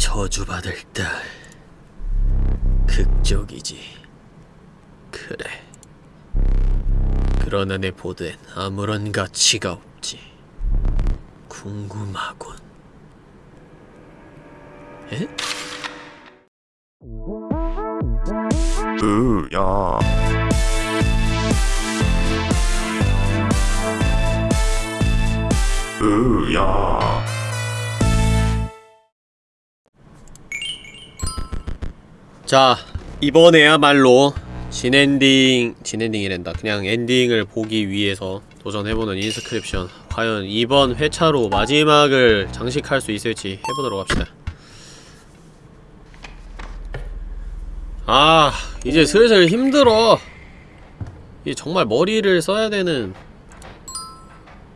저주받을 딸. 극적이지. 그래. 그러나 내 보드엔 아무런 가치가 없지. 궁금하군. 에? 으야. 으야 자 이번에야말로 진엔딩 진엔딩이란다. 그냥 엔딩을 보기 위해서 도전해보는 인스크립션. 과연 이번 회차로 마지막을 장식할 수 있을지 해보도록 합시다. 아 이제 슬슬 힘들어. 이게 정말 머리를 써야 되는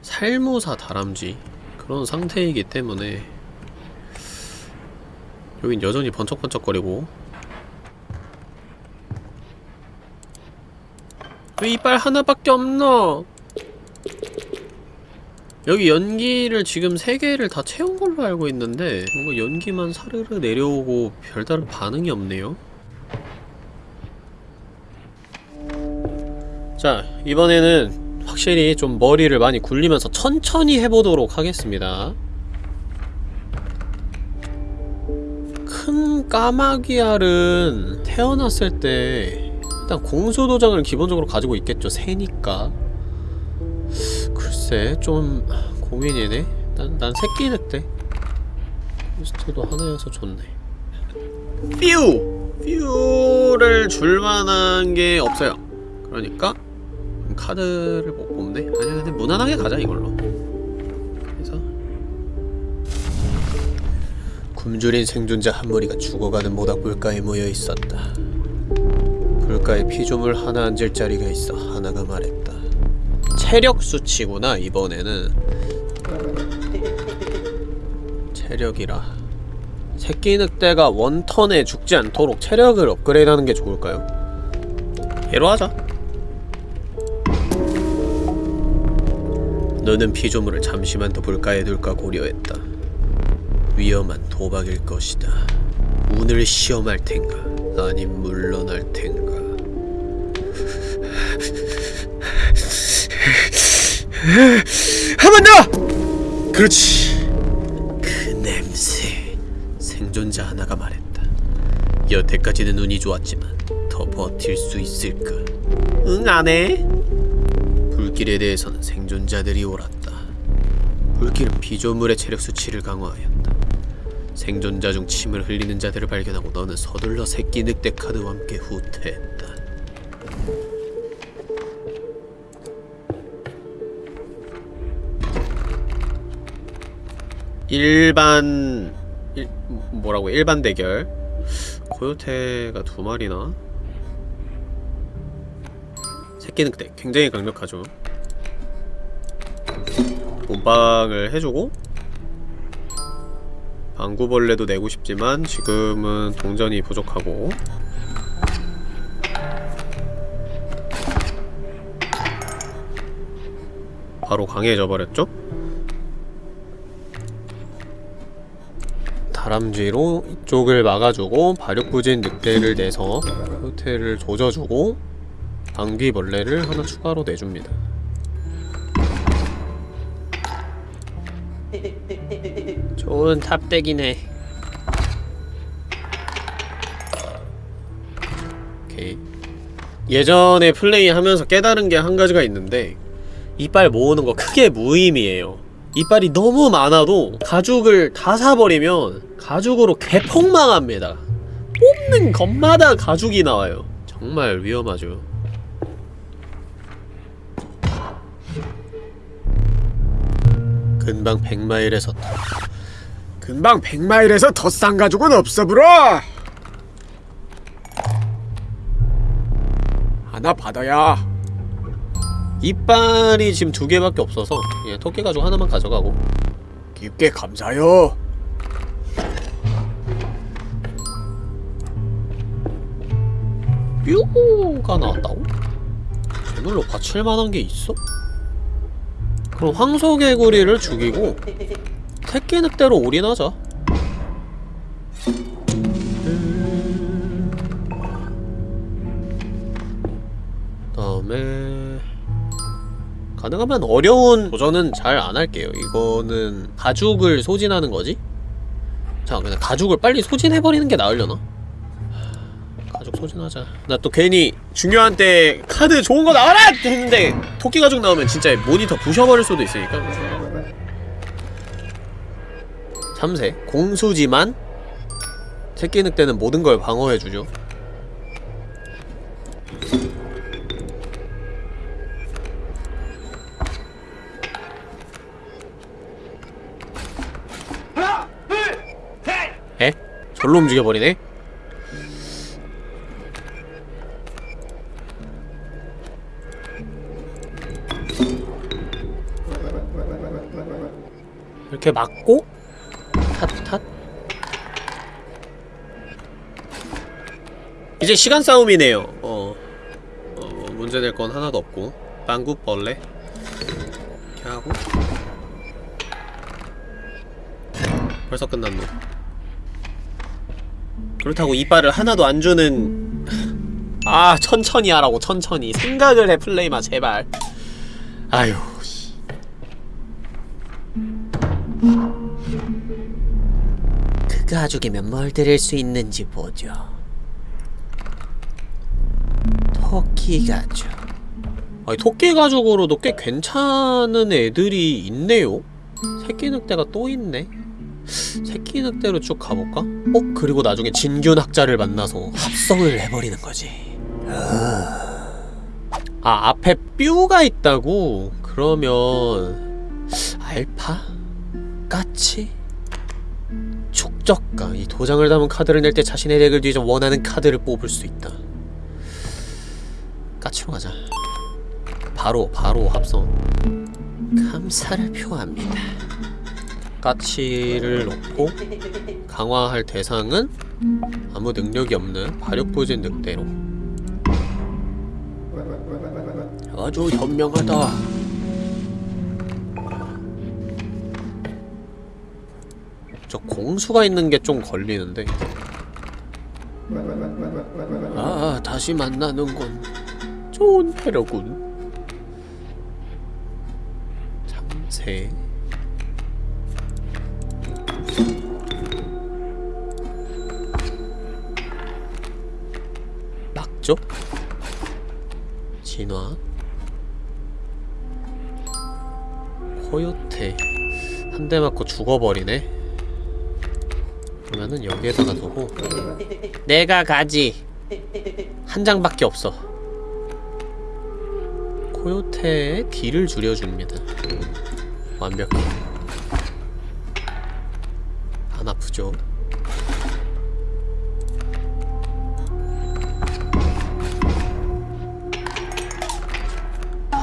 살모사 다람쥐. 그런 상태이기 때문에 여긴 여전히 번쩍번쩍거리고 왜 이빨 하나밖에 없노? 여기 연기를 지금 세 개를 다 채운 걸로 알고 있는데 뭔가 연기만 사르르 내려오고 별다른 반응이 없네요. 자, 이번에는 확실히 좀 머리를 많이 굴리면서 천천히 해보도록 하겠습니다. 큰 까마귀알은 태어났을 때 일단 공수도장을 기본적으로 가지고 있겠죠. 새니까. 글쎄 좀 고민이네. 난, 난 새끼 늑대. 퀘스트도 하나여서 좋네. 퓨! 퓨를 줄만한 게 없어요. 그러니까 카드를 못 뽑네? 아니야 근데 무난하게 가자 이걸로. 그래서 굶주린 생존자 한 무리가 죽어가는 모닥불가에 모여 있었다 불가에 피조물 하나 앉을 자리가 있어 하나가 말했다. 체력 수치구나 이번에는. 체력이라. 새끼 늑대가 원턴에 죽지 않도록 체력을 업그레이드하는 게 좋을까요? 얘로 하자 너는 피조물을 잠시만 더 불가에 둘까 고려했다. 위험한 도박일 것이다. 운을 시험할 텐가? 아님 물러날 텐가 한 번 더! 그렇지. 그 냄새. 생존자 하나가 말했다. 여태까지는 운이 좋았지만 더 버틸 수 있을까? 응 안 해? 불길에 대해서는 생존자들이 옳았다. 불길은 피조물의 체력 수치를 강화하였다. 생존자 중 침을 흘리는 자들을 발견하고 너는 서둘러 새끼 늑대 카드와 함께 후퇴했다 일반 일, 뭐라고 일반 대결. 고요테가 두 마리나? 새끼 늑대 굉장히 강력하죠. 몸빵을 해주고 방구벌레도 내고 싶지만 지금은 동전이 부족하고. 바로 강해져 버렸죠? 다람쥐로 이쪽을 막아주고 발육부진 늑대를 내서 호텔을 조져주고 방귀벌레를 하나 추가로 내줍니다. 좋은 탑덱이네. 오케이. 예전에 플레이하면서 깨달은 게 한 가지가 있는데 이빨 모으는 거 크게 무의미해요 이빨이 너무 많아도 가죽을 다 사버리면 가죽으로 개폭망합니다. 뽑는 것마다 가죽이 나와요. 정말 위험하죠. 근방 100마일에서 근방 100마일에서 더 싼 가죽은 없어 브로 하나 받아야 이빨이 지금 두 개밖에 없어서 예, 토끼 가죽 하나만 가져가고 깊게 감사요 뾰가 나왔다고? 제물로 바칠만한 게 있어? 그럼 황소개구리를 죽이고 새끼 늑대로 올인하자 가능하면 어려운 도전은 잘 안 할게요. 이거는 가죽을 소진하는 거지? 자, 그냥 가죽을 빨리 소진해버리는 게 나으려나? 가죽 소진하자. 나 또 괜히 중요한 때 카드 좋은 거 나와라! 했는데 토끼 가죽 나오면 진짜 모니터 부셔버릴 수도 있으니까. 참새. 공수지만 새끼 늑대는 모든 걸 방어해주죠. 절로 움직여버리네? 이렇게 맞고 탓탓. 이제 시간 싸움이네요. 어, 어 문제될 건 하나도 없고. 빵구 벌레. 이렇게 하고. 벌써 끝났노 그렇다고 이빨을 하나도 안 주는 아 천천히 하라고 천천히. 생각을 해 플레이마 제발. 아유 씨. 그 가죽이면 뭘 드릴 수 있는지 보죠. 토끼 가죽 아니 토끼 가죽으로도 꽤 괜찮은 애들이 있네요. 새끼 늑대가 또 있네 새끼 늑대로 쭉 가볼까? 어? 그리고 나중에 진균 학자를 만나서 합성을 해버리는 거지 아 앞에 뾰가 있다고? 그러면 알파? 까치? 촉적가 이 도장을 담은 카드를 낼 때 자신의 덱을 뒤져 원하는 카드를 뽑을 수 있다 까치로 가자 바로 바로 합성 감사를 표합니다 까치를 넣고 강화할 대상은 아무 능력이 없는 발육부진 늑대로. 아주 현명하다. 저 공수가 있는 게 좀 걸리는데. 아 다시 만나는군. 좋은 패러군. 참새 막죠? 진화? 코요테 한 대 맞고 죽어버리네. 그러면은 여기에다가 두고. 내가 가지. 한 장밖에 없어. 코요테의 딜을 줄여줍니다. 완벽해 안 아프죠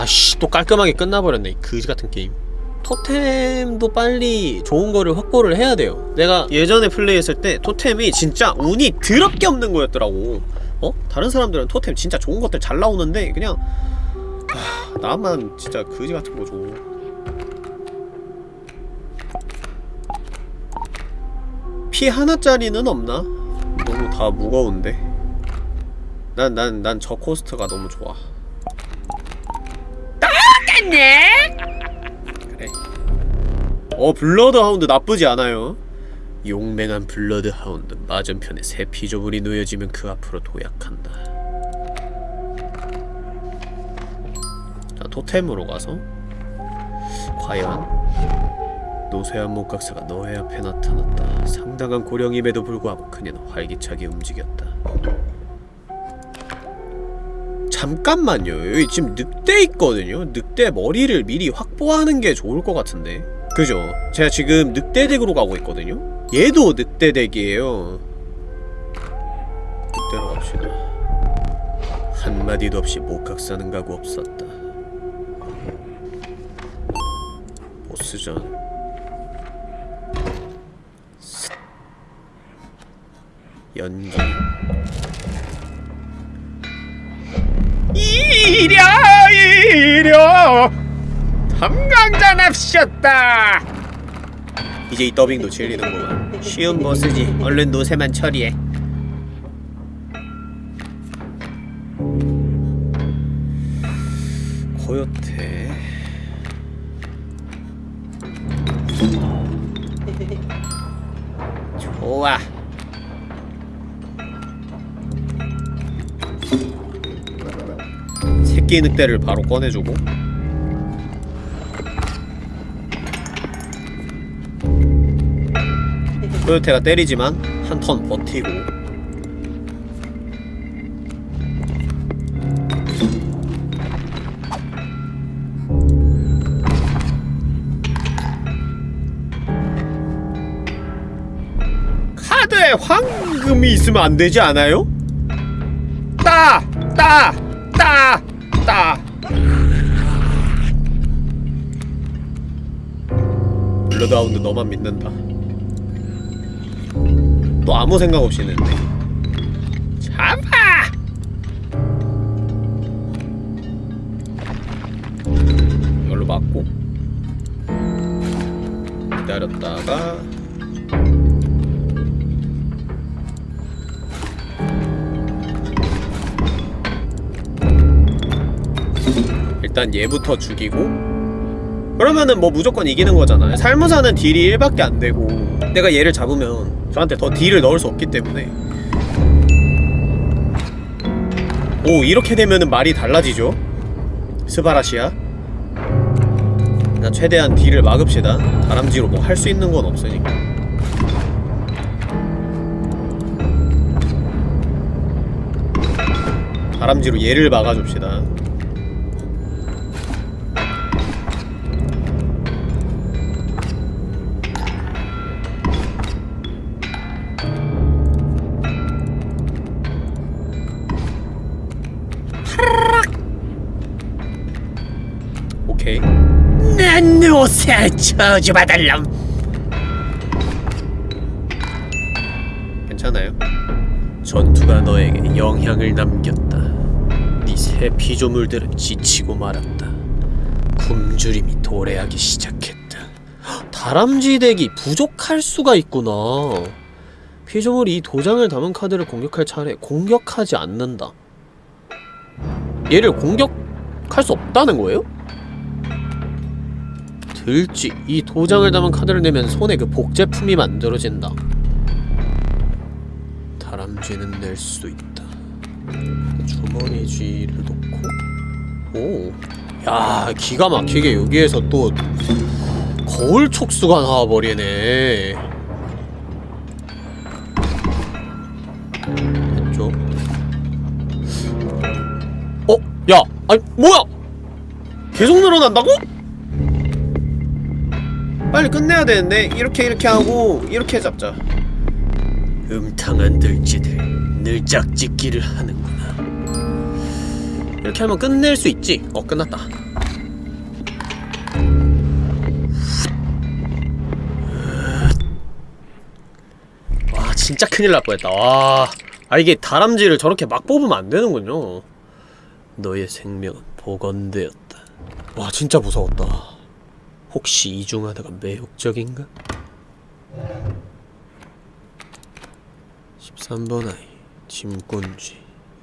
아씨 또 깔끔하게 끝나버렸네 이 그지같은 게임 토템도 빨리 좋은 거를 확보를 해야 돼요 내가 예전에 플레이했을 때 토템이 진짜 운이 드럽게 없는 거였더라고 어? 다른 사람들은 토템 진짜 좋은 것들 잘 나오는데 그냥 하, 나만 진짜 그지 같은 거 줘. 피 하나짜리는 없나? 너무 다 무거운데 난 난 난 저 코스트가 너무 좋아 그래. 어 bloodhound 나쁘지 않아요. 용맹한 bloodhound 맞은편에 새 피조물이 놓여지면 그 앞으로 도약한다. 자 토템으로 가서 과연 노쇠한 목각사가 너의 앞에 나타났다. 상당한 고령임에도 불구하고 그녀는 활기차게 움직였다 잠깐만요. 지금 늑대 있거든요. 늑대 머리를 미리 확보하는 게 좋을 것 같은데. 그죠? 제가 지금 늑대 덱으로 가고 있거든요. 얘도 늑대 덱이에요. 늑대로 갑시다. 한마디도 없이 목각사는 가고 없었다. 보스전. 슥. 연기 이랴 이랴 덤강자 납셨다. 이제 이 더빙도 질리는구만 쉬운 보스지. 얼른 노세만 처리해. 고요태. 좋아. 새끼 늑대를 바로 꺼내주고 코요테가 때리지만 한 턴 버티고 카드에 황금이 있으면 안 되지 않아요? 따! 따! 따! 따! bloodhound 너만 믿는다 또 아무 생각 없이 했는데 잡아! 이걸로 맞고 기다렸다가 일단 얘부터 죽이고. 그러면은 뭐 무조건 이기는 거잖아요. 살무사는 딜이 1밖에 안 되고. 내가 얘를 잡으면 저한테 더 딜을 넣을 수 없기 때문에. 오 이렇게 되면은 말이 달라지죠? 스바라시야 나 최대한 딜을 막읍시다. 다람쥐로 뭐 할 수 있는 건 없으니까. 다람쥐로 얘를 막아줍시다 난 옷에 저주받을 놈. 괜찮아요? 전투가 너에게 영향을 남겼다. 네새 피조물들은 지치고 말았다. 굶주림이 도래하기 시작했다. 헉, 다람쥐 덱이 부족할 수가 있구나. 피조물이 이 도장을 담은 카드를 공격할 차례 공격하지 않는다. 얘를 공격할 수 없다는 거예요? 들쥐 이 도장을 담은 카드를 내면 손에 그 복제품이 만들어진다 다람쥐는 낼 수 있다 주머니 쥐를 놓고 오. 야 기가 막히게 여기에서 또 거울 촉수가 나와버리네 됐죠 어? 야! 아니 뭐야! 계속 늘어난다고? 빨리 끝내야 되는데. 이렇게 이렇게 하고 이렇게 잡자. 음탕한 들쥐들 늘짝짓기를 하는구나. 이렇게 하면 끝낼 수 있지? 어 끝났다. 와 진짜 큰일 날 뻔했다. 와 아 이게 다람쥐를 저렇게 막 뽑으면 안 되는군요. 너의 생명은 복원되었다. 와 진짜 무서웠다 혹시 이중 하나가 매혹적인가? 13번 아이 짐꾼쥐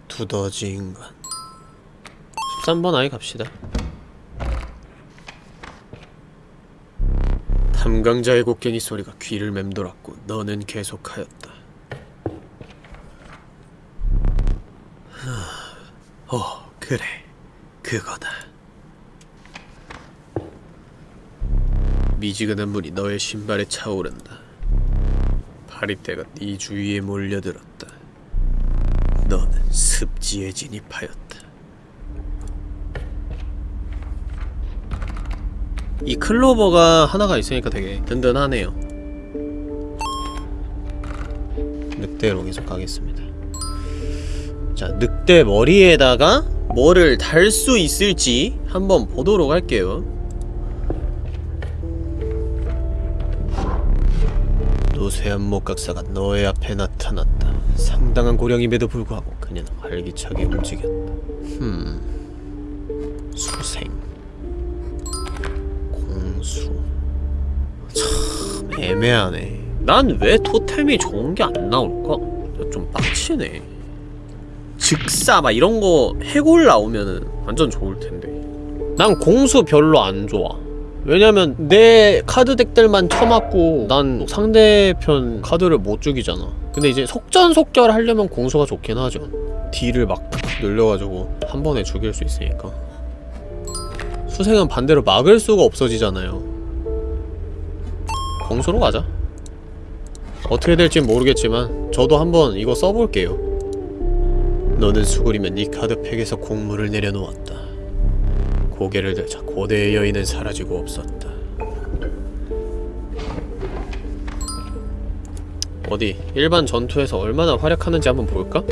두더지 인간. 13번 아이 갑시다. 탐강자의 곡괭이 소리가 귀를 맴돌았고 너는 계속하였다. 하, 어 그래. 그거다 미지근한 물이 너의 신발에 차오른다 파리떼가 네 주위에 몰려들었다. 너는 습지에 진입하였다. 이 클로버가 하나가 있으니까 되게 든든하네요. 늑대로 계속 가겠습니다. 자, 늑대 머리에다가 뭐를 달 수 있을지 한번 보도록 할게요. 노쇠한 목각사가 너의 앞에 나타났다. 상당한 고령임에도 불구하고 그녀는 활기차게 움직였다. 흠... 수생... 공수... 참... 애매하네. 난 왜 토템이 좋은 게 안 나올까? 좀 빡치네. 즉사 막 이런 거 해골 나오면은 완전 좋을 텐데. 난 공수 별로 안 좋아. 왜냐면 내 카드 덱들만 쳐맞고 난 상대편 카드를 못 죽이잖아. 근데 이제 속전속결 하려면 공수가 좋긴 하죠. 딜을 막 늘려가지고 한 번에 죽일 수 있으니까. 수생은 반대로 막을 수가 없어지잖아요. 공수로 가자. 어떻게 될진 모르겠지만 저도 한번 이거 써볼게요. 너는 수구리면 네 카드팩에서 공물을 내려놓았다 고개를 들자 고대의 여인은 사라지고 없었다. 어디 일반 전투에서 얼마나 활약하는지 한번 볼까?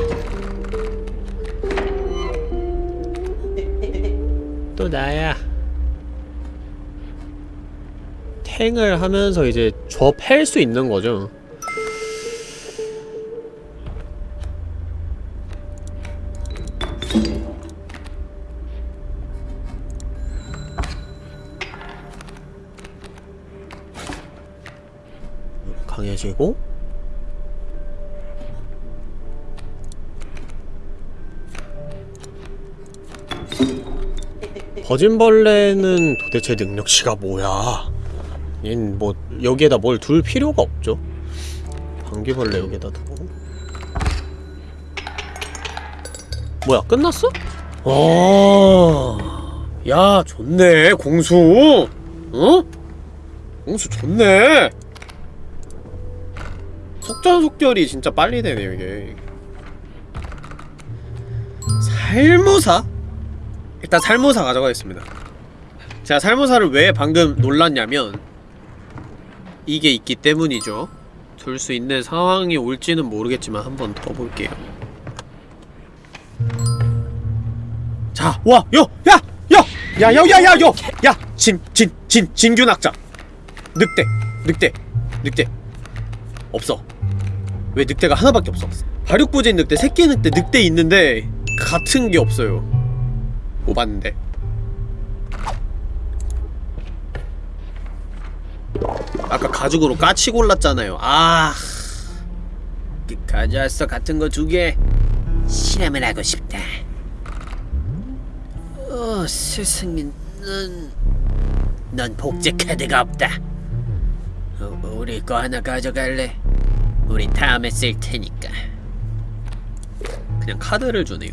또 나야. 탱을 하면서 이제 좁팰 수 있는 거죠 강해지고 버진벌레는 도대체 능력치가 뭐야? 얜 뭐 여기에다 뭘 둘 필요가 없죠. 방귀벌레 여기에다 두고. 뭐야 끝났어? 어, 야 좋네 공수. 어? 공수 좋네 속전속결이 진짜 빨리 되네요 이게. 살모사? 일단 살모사 가져가겠습니다. 제가 살모사를 왜 방금 놀랐냐면 이게 있기 때문이죠. 둘 수 있는 상황이 올지는 모르겠지만 한 번 더 볼게요. 자, 와, 요, 야, 야, 야, 야, 야, 야, 요, 야, 진, 진, 진, 진균 학자, 늑대, 늑대, 늑대, 없어. 왜 늑대가 하나밖에 없어? 발육부진 늑대, 새끼 늑대, 늑대 있는데 같은 게 없어요. 못 봤는데. 아까 가죽으로 까치 골랐잖아요. 아, 가져왔어 같은 거 두 개. 실험을 하고 싶다. 어, 스승님, 넌... 넌 복제 카드가 없다. 어, 우리 거 하나 가져갈래? 우린 다음에 쓸 테니까. 그냥 카드를 주네요.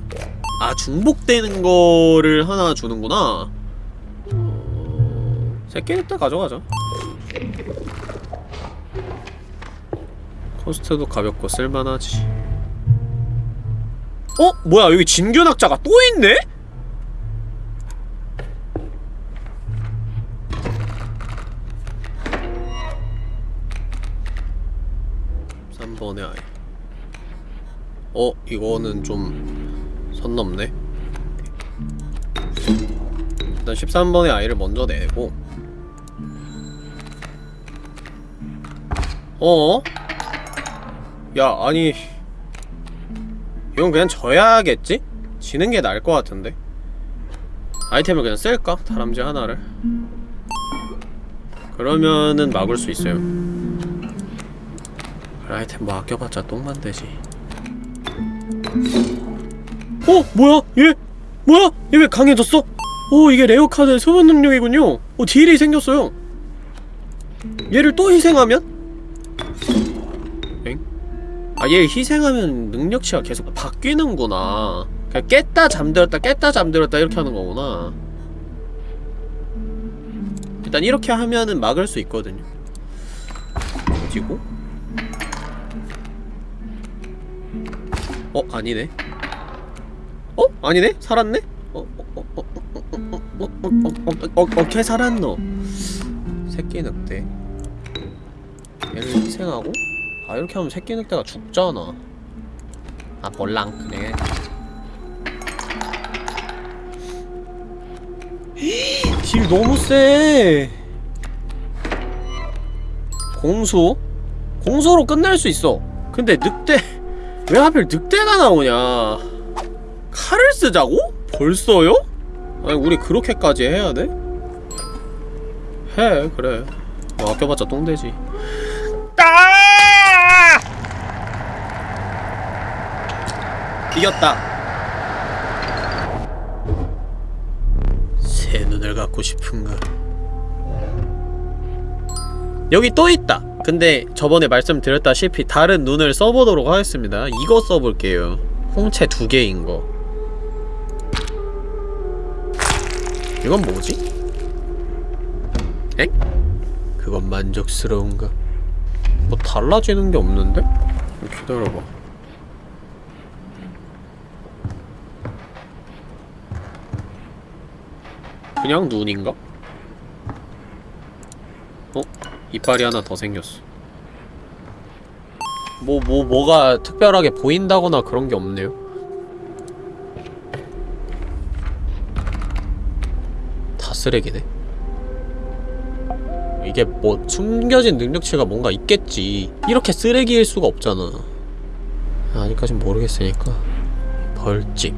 아 중복되는 거를 하나 주는구나. 새끼 늑대 가져가자. 코스트도 가볍고 쓸만하지. 어? 뭐야 여기 진균학자가 또 있네? 번의 아이 어? 이거는 좀 선 넘네 일단 13번의 아이를 먼저 내고 어? 야 아니 이건 그냥 져야겠지? 지는 게 나을 것 같은데 아이템을 그냥 쓸까? 다람쥐 하나를 그러면은 막을 수 있어요 아이템 뭐 아껴봤자 똥만 되지 어? 뭐야? 얘? 뭐야? 얘 왜 강해졌어? 오 이게 rare 카드의 소환 능력이군요 오 딜이 생겼어요 얘를 또 희생하면? 엥? 아 얘를 희생하면 능력치가 계속 바뀌는구나 그냥 깼다 잠들었다 깼다 잠들었다 이렇게 하는 거구나 일단 이렇게 하면은 막을 수 있거든요 어디고? 어? 아니네 어? 아니네? 살았네? 어? 어? 어? 어? 어? 어? 어? 어? 어? 어? 어? 어케 살았노 새끼 늑대 얘를 희생하고 아 이렇게 하면 새끼 늑대가 죽잖아 아 볼랑 그래 딜 너무 세 공수? 공수로 끝날 수 있어 근데 늑대 왜 하필 늑대가 나오냐 칼을 쓰자고? 벌써요? 아니 우리 그렇게까지 해야 돼? 해 그래 뭐 아껴봤자 똥되지 아! 이겼다 새 눈을 갖고 싶은가 여기 또 있다 근데 저번에 말씀드렸다시피 다른 눈을 써보도록 하겠습니다 이거 써볼게요 홍채 두 개인 거 이건 뭐지? 엥? 그건 만족스러운가? 뭐 달라지는 게 없는데? 기다려봐 그냥 눈인가? 어? 이빨이 하나 더 생겼어. 뭐, 뭐, 뭐가 특별하게 보인다거나 그런 게 없네요? 다 쓰레기네. 이게 뭐 숨겨진 능력치가 뭔가 있겠지. 이렇게 쓰레기일 수가 없잖아. 아직까진 모르겠으니까. 벌칙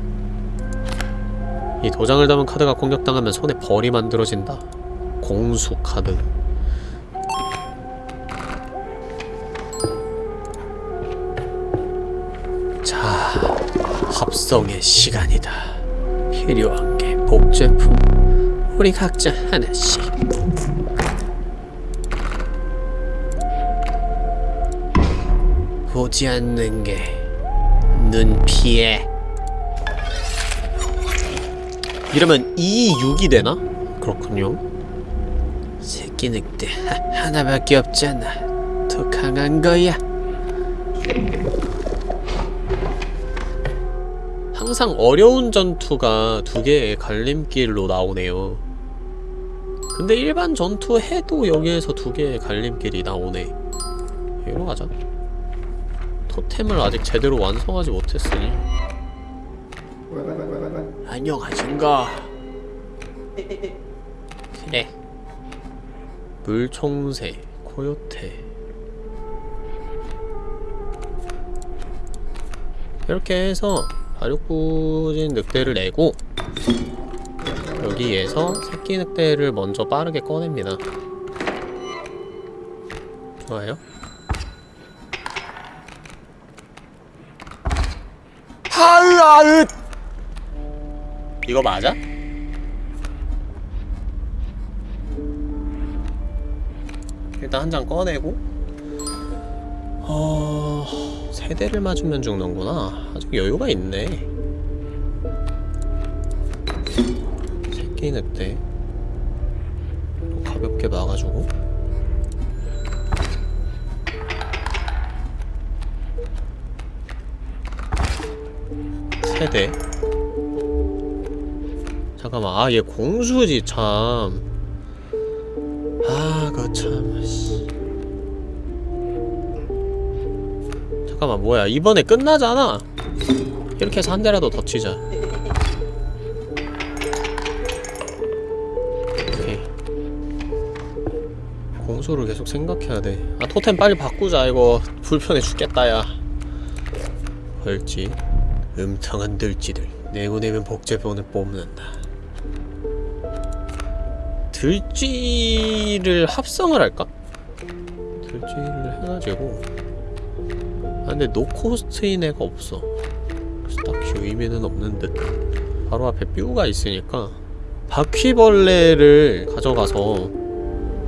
이 도장을 담은 카드가 공격당하면 손에 벌이 만들어진다. 공수 카드 합성의 시간이다. 필요한 게 복제품. 우리 각자 하나씩. 보지 않는 게 눈피해. 이러면 2, 6이 되나? 그렇군요. 새끼 늑대. 하, 하나밖에 없잖아. 더 강한 거야 항상 어려운 전투가 두 개의 갈림길로 나오네요. 근데 일반 전투 해도 여기에서 두 개의 갈림길이 나오네. 여기로 가자. 토템을 아직 제대로 완성하지 못했으니. 안녕하신가. 그래 물총새 코요테 이렇게 해서 발육부진 늑대를 내고 여기에서 새끼 늑대를 먼저 빠르게 꺼냅니다. 좋아요. 하으아으 이거 맞아? 일단 한 장 꺼내고. 어... 세 대를 맞으면 죽는구나. 아직 여유가 있네. 새끼 늑대. 가볍게 막아주고. 세대. 잠깐만. 아 얘 공수지 참. 아, 그참 씨. 잠깐만 뭐야. 이번에 끝나잖아. 이렇게 해서 한 대라도 더 치자. 오케이. 공수를 계속 생각해야 돼아 토템 빨리 바꾸자. 이거 불편해 죽겠다 야. 벌지. 음탕한 들쥐들. 내보내면 복제본을 뽑는다. 들쥐를 합성을 할까? 들쥐를 해가지고. 아 근데 노코스트인 애가 없어. 그래서 딱히 의미는 없는 듯. 바로 앞에 뾰가 있으니까 바퀴벌레를 가져가서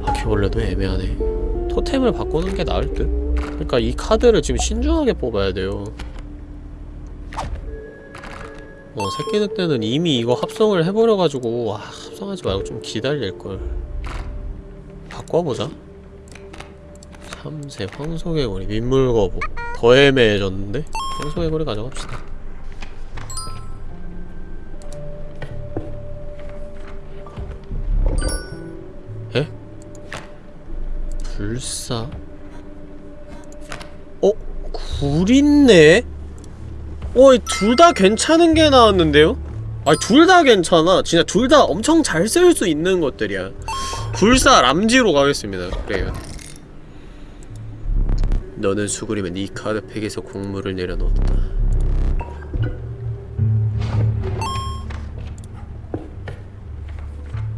바퀴벌레도 애매하네. 토템을 바꾸는 게 나을 듯. 그러니까 이 카드를 지금 신중하게 뽑아야 돼요. 어 새끼 늑대는 이미 이거 합성을 해버려가지고 아 합성하지 말고 좀 기다릴걸. 바꿔보자. 3세 황소의 고리 민물거북 더 애매해졌는데? 황소의 고리 가져갑시다 에? 불사? 어? 굴 있네? 어, 둘다 괜찮은 게 나왔는데요? 아니, 둘 다 괜찮아. 진짜 둘 다 엄청 잘 쓸 수 있는 것들이야. 불사 람지로 가겠습니다. 그래요. 너는 수그리면 이 카드팩에서 곡물을 내려놓았다.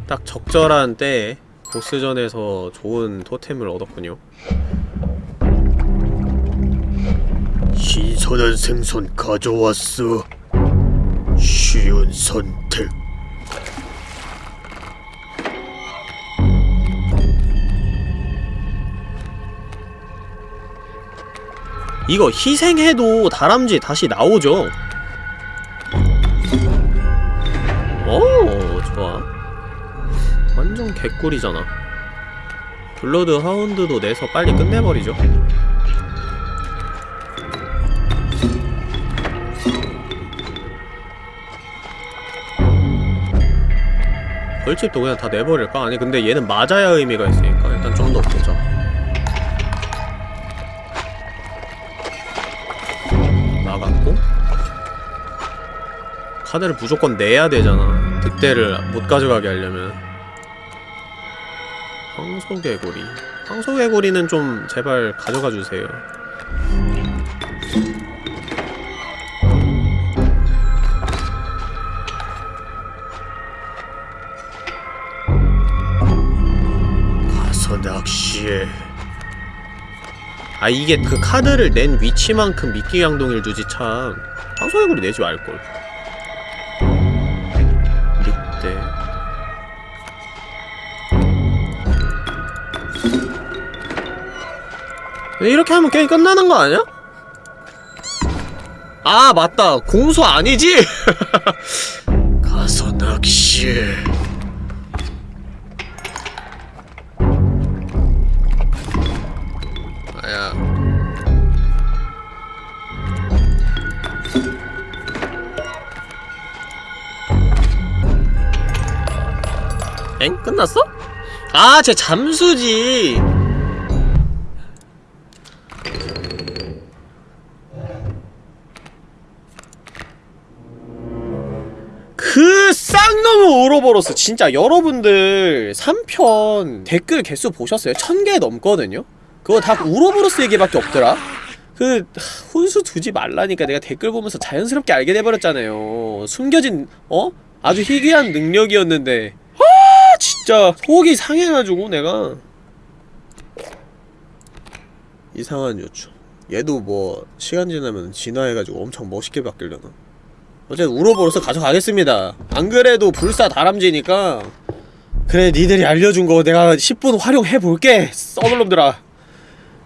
딱 적절한 때에 보스전에서 좋은 토템을 얻었군요. 신선한 생선 가져왔어 쉬운 선택 이거 희생해도 다람쥐 다시 나오죠. 오 좋아. 완전 개꿀이잖아. 블러드 하운드도 내서 빨리 끝내버리죠. 벌집도 그냥 다 내버릴까? 아니 근데 얘는 맞아야 의미가 있으니까 일단 좀 더 카드를 무조건 내야 되잖아. 득대를 못 가져가게 하려면. 황소개구리. 황소개구리는 좀 제발 가져가 주세요. 가서 낚시해. 아 이게 그 카드를 낸 위치만큼 미끼 양동이를 주지 참. 황소개구리 내지 말걸 이렇게 하면 게임 끝나는 거 아니야? 아 맞다 공수 아니지? 가서 낚시해 아야 엥? 끝났어? 아, 쟤 잠수지. 그 쌍놈의 오로보로스 진짜 여러분들 3편 댓글 개수 보셨어요? 1000개 넘거든요? 그거 다 우로보로스 얘기밖에 없더라? 그 하, 혼수 두지 말라니까 내가 댓글 보면서 자연스럽게 알게 돼버렸잖아요 숨겨진 어? 아주 희귀한 능력이었는데 아 진짜 속이 상해가지고 내가 이상한 요청 얘도 뭐 시간 지나면 진화해가지고 엄청 멋있게 바뀌려나 어쨌든 우로보로스 가져가겠습니다. 안 그래도 불사 다람쥐니까 그래 니들이 알려준 거 내가 10분 활용해볼게 썩을놈들아.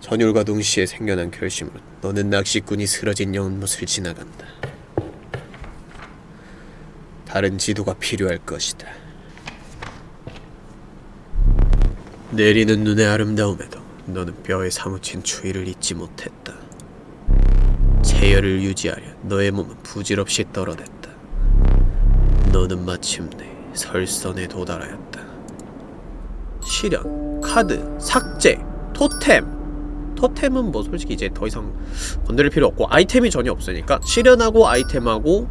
전율과 동시에 생겨난 결심으로 너는 낚시꾼이 쓰러진 연못을 지나간다. 다른 지도가 필요할 것이다. 내리는 눈의 아름다움에도 너는 뼈에 사무친 추위를 잊지 못했다 체열을 유지하려 너의 몸은 부질없이 떨어댔다. 너는 마침내 설선에 도달하였다. 실현, 카드, 삭제, 토템. 토템은 뭐 솔직히 이제 더 이상 건드릴 필요 없고 아이템이 전혀 없으니까 실현하고 아이템하고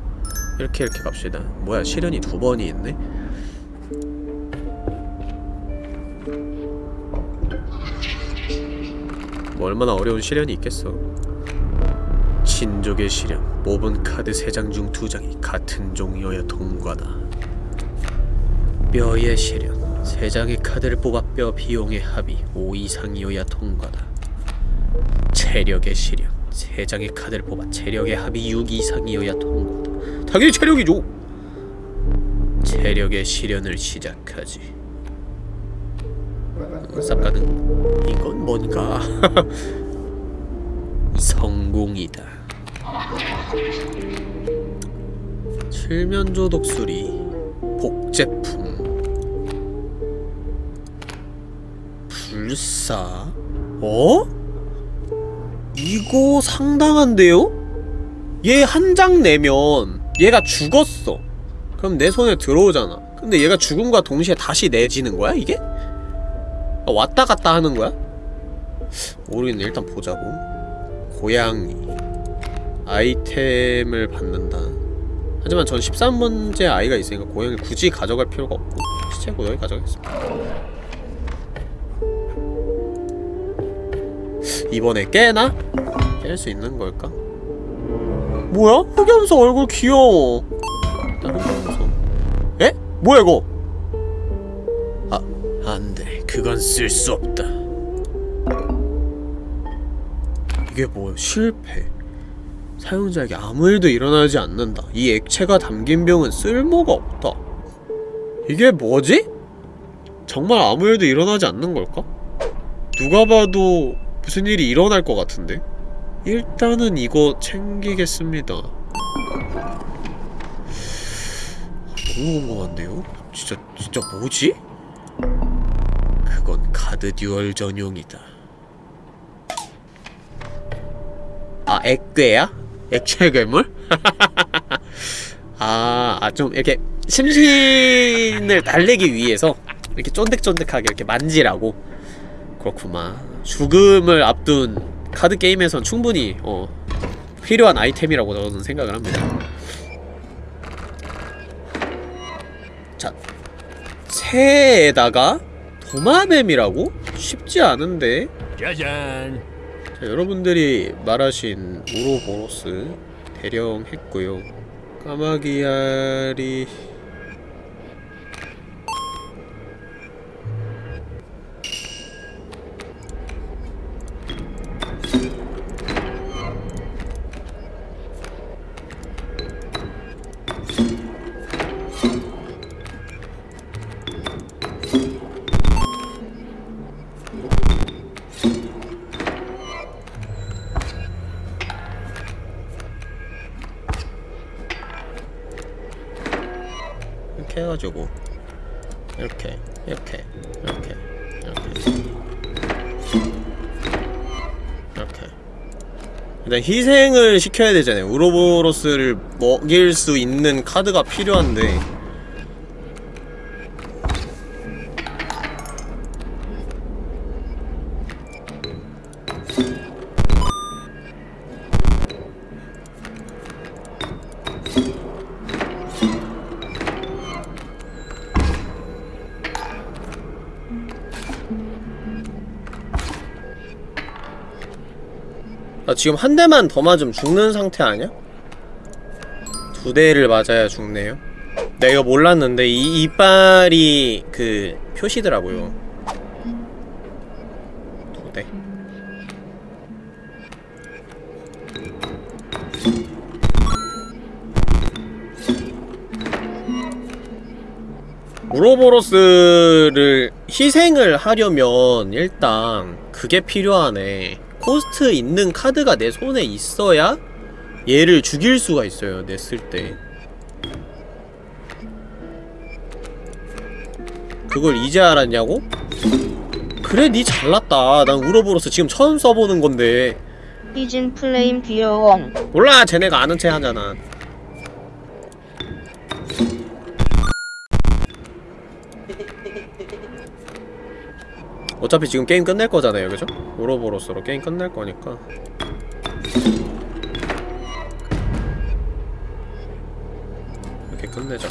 이렇게 이렇게 갑시다. 뭐야 실현이 두 번이 있네. 뭐 얼마나 어려운 실현이 있겠어. 친족의 시련 뽑은 카드 3장 중 2장이 같은 종이어야 통과다. 뼈의 시련 3장의 카드를 뽑아 뼈 비용의 합이 5 이상이어야 통과다. 체력의 시련 3장의 카드를 뽑아 체력의 합이 6 이상이어야 통과다. 당연히 체력이죠. 체력의 시련을 시작하지. 어, 쌉가는 이건 뭔가? 성공이다. 칠면조 독수리 복제품 불사 어? 이거 상당한데요? 얘 한 장 내면 얘가 죽었어 그럼 내 손에 들어오잖아 근데 얘가 죽음과 동시에 다시 내지는 거야 이게? 아, 왔다 갔다 하는 거야? 모르겠네 일단 보자고 고양이 아이템을 받는다 하지만 전 13번째 아이가 있으니까 고양이를 굳이 가져갈 필요가 없고 시체 고양이 가져가겠습니다 이번에 깨나? 깰 수 있는 걸까? 뭐야? 흑염소 얼굴 귀여워 다른 흑염소 에? 뭐야 이거? 아 안돼 그건 쓸 수 없다 이게 뭐야 실패 사용자에게 아무 일도 일어나지 않는다 이 액체가 담긴 병은 쓸모가 없다 이게 뭐지? 정말 아무 일도 일어나지 않는 걸까? 누가 봐도 무슨 일이 일어날 것 같은데? 일단은 이거 챙기겠습니다 너무 궁금한데요? 진짜 진짜 뭐지? 그건 카드 duel 전용이다 아 액괴야? 액체 괴물? 아, 아, 좀 이렇게 심신을 달래기 위해서 이렇게 쫀득쫀득하게 이렇게 만지라고 그렇구만 죽음을 앞둔 카드 게임에선 충분히 어 필요한 아이템이라고 저는 생각을 합니다 자 새에다가 도마뱀이라고? 쉽지 않은데 짜잔. 자, 여러분들이 말하신 우로보로스 대령 했고요. 까마귀알이 일단 희생을 시켜야 되잖아요. 우로보로스를 먹일 수 있는 카드가 필요한데 지금 한 대만 더 맞으면 죽는 상태 아니야? 두 대를 맞아야 죽네요. 내가 몰랐는데 이 이빨이 그 표시더라고요. 두 대. 우로보로스를 희생을 하려면 일단 그게 필요하네. cost 있는 카드가 내 손에 있어야 얘를 죽일 수가 있어요 냈을 때 그걸 이제 알았냐고? 그래 니 잘났다 난 우로보로스 지금 처음 써보는 건데 이진 플레임 귀여워. 몰라 쟤네가 아는 체 하잖아 어차피 지금 게임 끝낼 거잖아요 그죠? 우로보로스로 게임 끝낼 거니까. 이렇게 끝내자.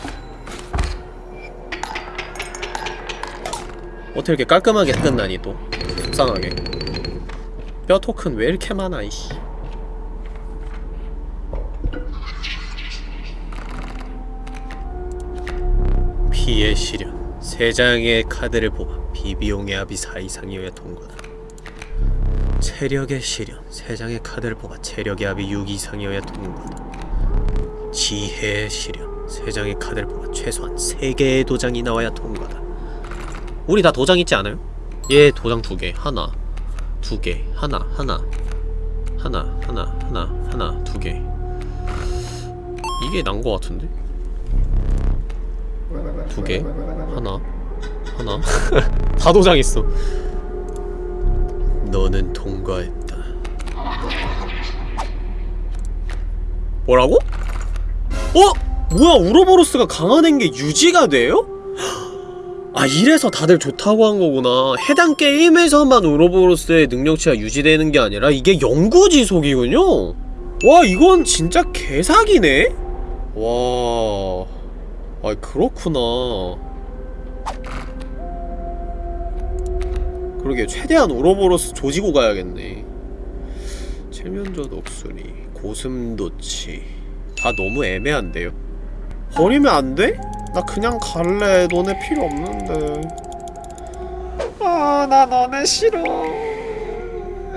어떻게 이렇게 깔끔하게 끝나니 또? 속상하게. 뼈 토큰 왜 이렇게 많아 이씨. 피의 시련 세 장의 카드를 뽑아 비비용의 합이 4 이상이어야 통과다. 체력의 시련 세 장의 카드를 뽑아 체력의 합이 6 이상이어야 통과다. 지혜의 시련 세 장의 카드를 뽑아 최소한 3개의 도장이 나와야 통과다. 우리 다 도장 있지 않아요? 얘 도장 2개. 하나 두 개. 하나 하나. 하나 하나 하나 하나 두 개. 이게 난 거 같은데? 두 개, 하나, 하나. 다 도장 있어. 너는 통과했다. 뭐라고? 어? 뭐야 우로보로스가 강화된 게 유지가 돼요? 아 이래서 다들 좋다고 한 거구나 해당 게임에서만 우로보로스의 능력치가 유지되는 게 아니라 이게 영구 지속이군요 와 이건 진짜 개사기네 와... 아 그렇구나. 그러게 최대한 우로보로스 조지고 가야겠네. 칠면조 독수리 고슴도치. 다 너무 애매한데요? 버리면 안 돼? 나 그냥 갈래. 너네 필요 없는데. 아나 너네 싫어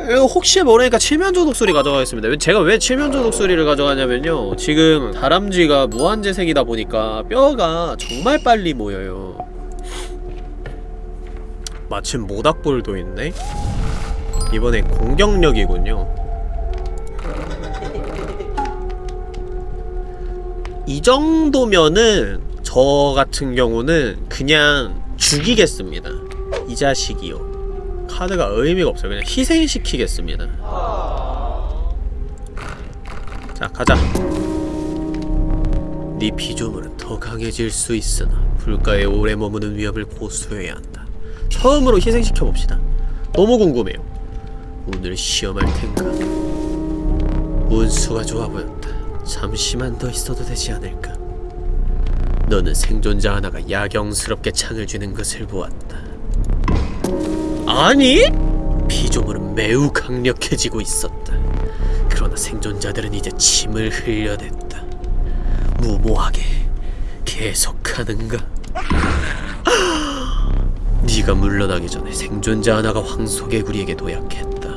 어, 혹시 모르니까 칠면조 독수리 가져가겠습니다. 제가 왜 칠면조 독수리를 가져가냐면요. 지금 다람쥐가 무한재생이다 보니까 뼈가 정말 빨리 모여요. 마침 모닥불도 있네? 이번엔 공격력이군요. 이 정도면은 저 같은 경우는 그냥 죽이겠습니다. 이 자식이요. 카드가 의미가 없어요. 그냥 희생시키겠습니다. 자, 가자. 네 피조물은 더 강해질 수 있으나 불가에 오래 머무는 위험을 고수해야 한다. 처음으로 희생시켜 봅시다. 너무 궁금해요. 오늘 시험할 텐가. 운수가 좋아 보였다. 잠시만 더 있어도 되지 않을까? 너는 생존자 하나가 야경스럽게 창을 쥐는 것을 보았다. 아니? 피조물은 매우 강력해지고 있었다. 그러나 생존자들은 이제 침을 흘려댔다. 무모하게 계속하는가? 네가 물러나기 전에 생존자 하나가 황소개구리에게 도약했다.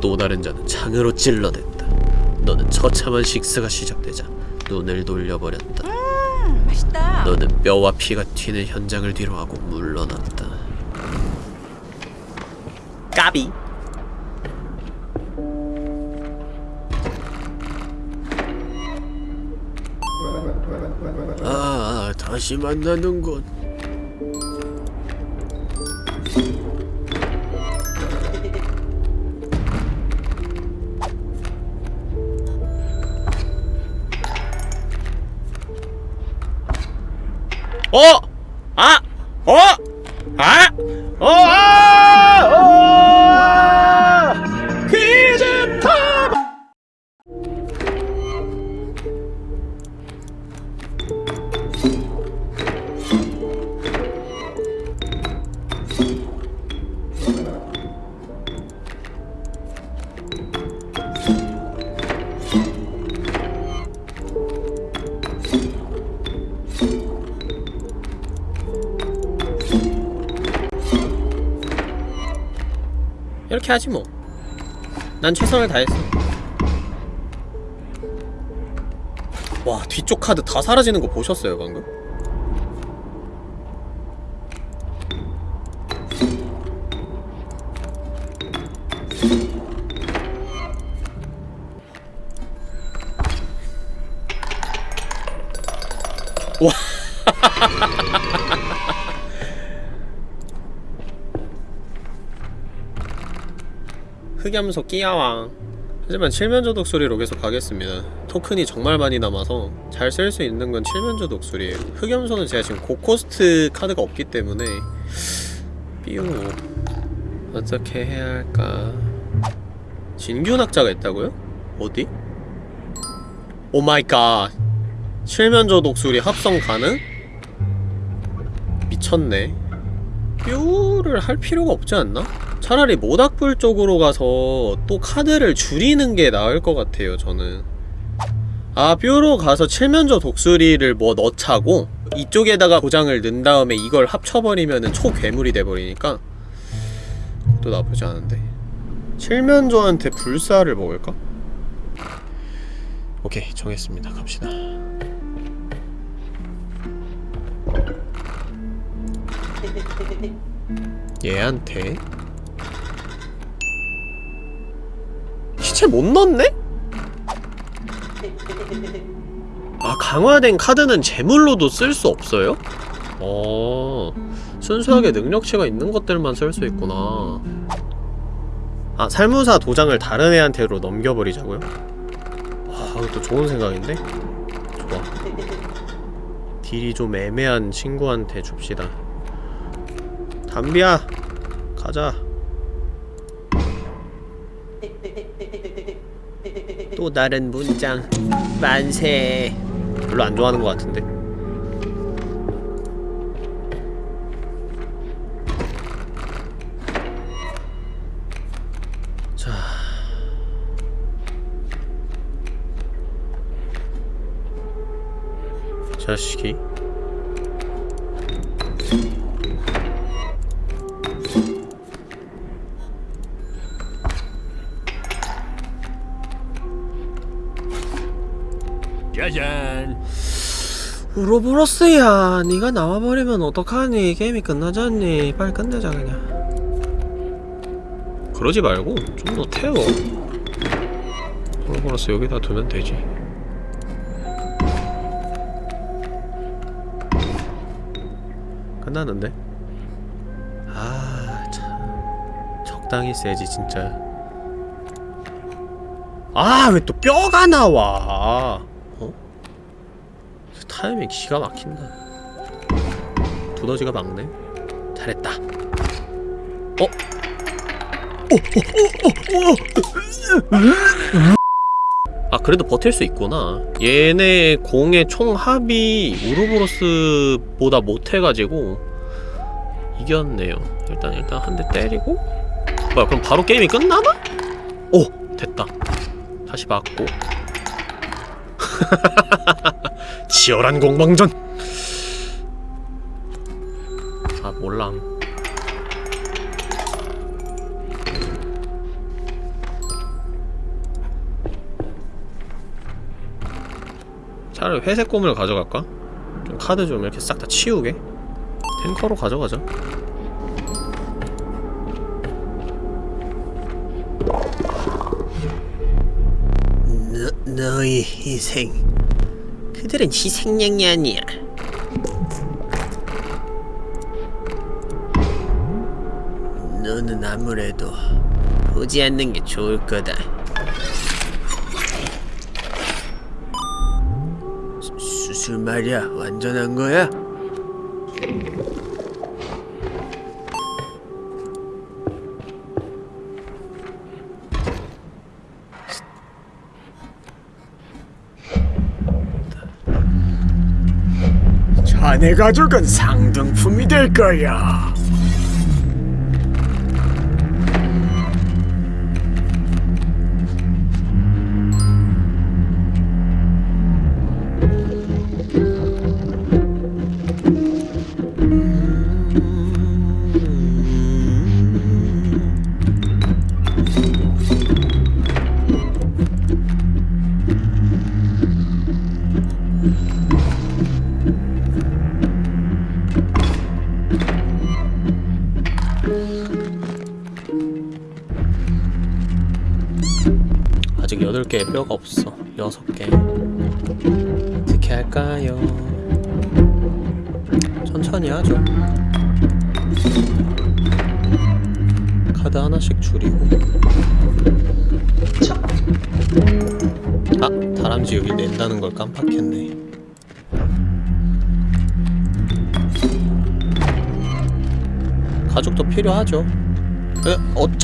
또 다른 자는 창으로 찔러댔다. 너는 처참한 식사가 시작되자 눈을 돌려버렸다. 맛있다. 너는 뼈와 피가 튀는 현장을 뒤로하고 물러났다. 까비. 아, 다시 만나는군. 어! 아! 어! 아! 어! 아! 이렇게 하지 뭐. 난 최선을 다했어. 와, 뒤쪽 카드 다 사라지는 거 보셨어요, 방금? 흑염소 끼야왕 하지만 칠면조 독수리로 계속 가겠습니다 토큰이 정말 많이 남아서 잘 쓸 수 있는 건 칠면조 독수리예요 흑염소는 제가 지금 고cost 카드가 없기 때문에 삐우 어떻게 해야 할까 진균학자가 있다고요? 어디? oh my god 칠면조 독수리 합성 가능? 미쳤네 뾰를 할 필요가 없지 않나? 차라리 모닥불 쪽으로 가서 또 카드를 줄이는 게 나을 것 같아요 저는. 아 뾰로 가서 칠면조 독수리를 뭐 넣자고 이쪽에다가 고장을 넣은 다음에 이걸 합쳐버리면은 초괴물이 돼버리니까 또 나쁘지 않은데. 칠면조한테 불사를 먹을까? 오케이 정했습니다. 갑시다. 얘한테 시체 못 넣었네? 아 강화된 카드는 제물로도 쓸 수 없어요? 어 순수하게 능력치가 있는 것들만 쓸 수 있구나 아 살무사 도장을 다른 애한테로 넘겨버리자고요? 아 그것도 좋은 생각인데? 좋아 딜이 좀 애매한 친구한테 줍시다 담비야 가자 또 다른 문장. 만세. 별로 안 좋아하는 것 같은데. 자. 자식이 우로보로스야. 니가 나와버리면 어떡하니? 게임이 끝나잖니. 빨리 끝내자 그냥. 그러지 말고 좀 더 태워. 우로보로스 여기다 두면 되지. 끝나는데? 아... 참... 적당히 세지 진짜. 아 왜 또 뼈가 나와? 어? 타이밍 기가 막힌다. 두더지가 막네. 잘했다. 어? 아 그래도 버틸 수 있구나 얘네 공의 총 합이 우르보로스보다 못해가지고 이겼네요 일단 일단 한 대 때리고 뭐야 그럼 바로 게임이 끝나나? 오 됐다 다시 맞고 치열한 공방전. 아 몰랑 차라리 회색 고무를 가져갈까? 좀 카드 좀 이렇게 싹 다 치우게? 탱커로 가져가자. 너, 너의 희생 그들은 희생양이 아니야. 너는 아무래도 보지 않는 게 좋을 거다. 수, 수술 말이야. 완전한 거야? 자네 가족은 상등품이 될 거야.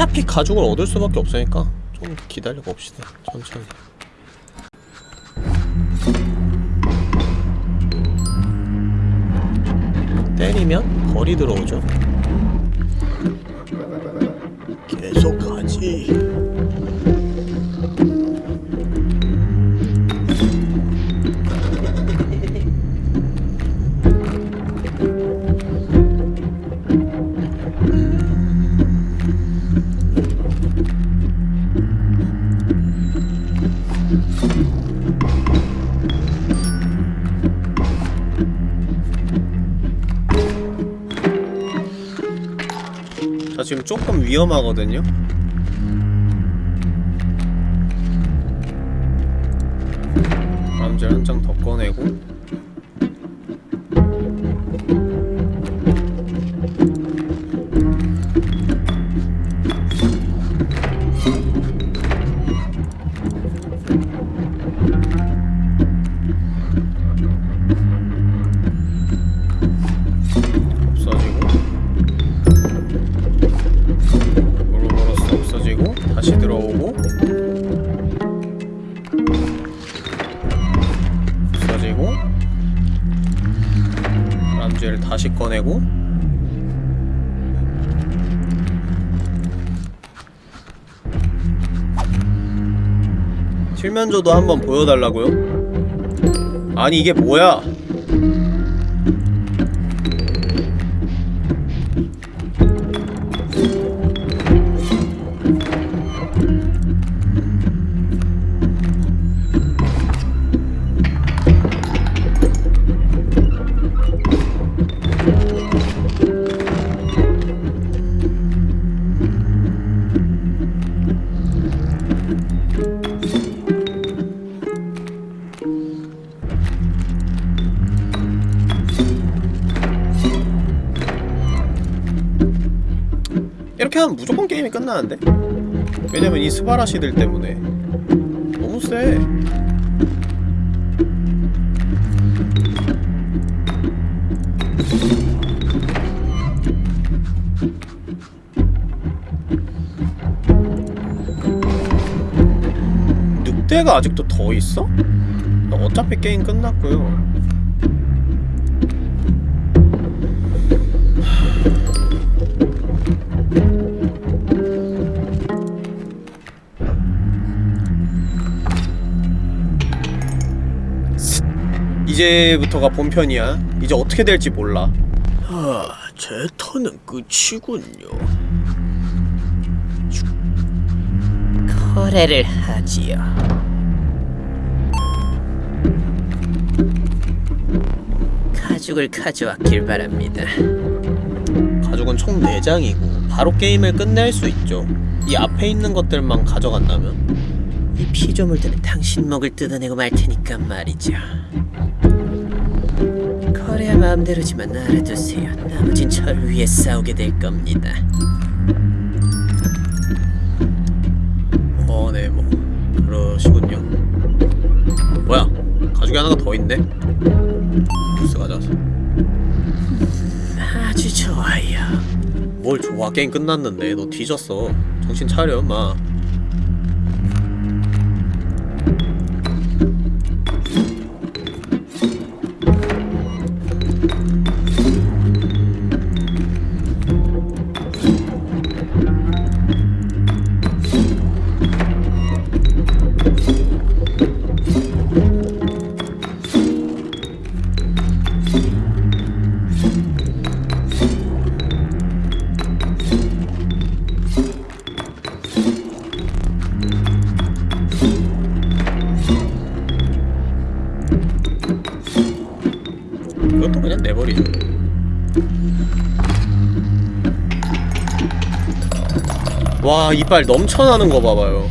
어차피 가죽을 얻을 수밖에 없으니까 좀 기다려 봅시다. 천천히. 때리면 벌이 들어오죠. 위험하거든요. 칠면조도 한번 보여달라고요? 아니 이게 뭐야 끝나는데? 왜냐면 이 스바라시들 때문에 너무 세 늑대가 아직도 더 있어? 어차피 게임 끝났고요 이제부터가 본편이야. 이제 어떻게 될지 몰라. 아, 제 턴은 끝이군요. 거래를 하지요. 가죽을 가져왔길 바랍니다. 가죽은 총 4장이고 바로 게임을 끝낼 수 있죠. 이 앞에 있는 것들만 가져간다면 이 피조물들은 당신 목을 뜯어내고 말 테니까 말이죠. 마음대로지만 알아두세요. 나머진 절 위해 싸우게 될 겁니다. 어, 네, 뭐 그러시군요. 뭐야? 가죽이 하나가 더 있네. 부스 가져와서. 아주 좋아요. 뭘 좋아? 게임 끝났는데 너 뒤졌어. 정신 차려, 마. 와, 이빨 넘쳐나는 거 봐봐요.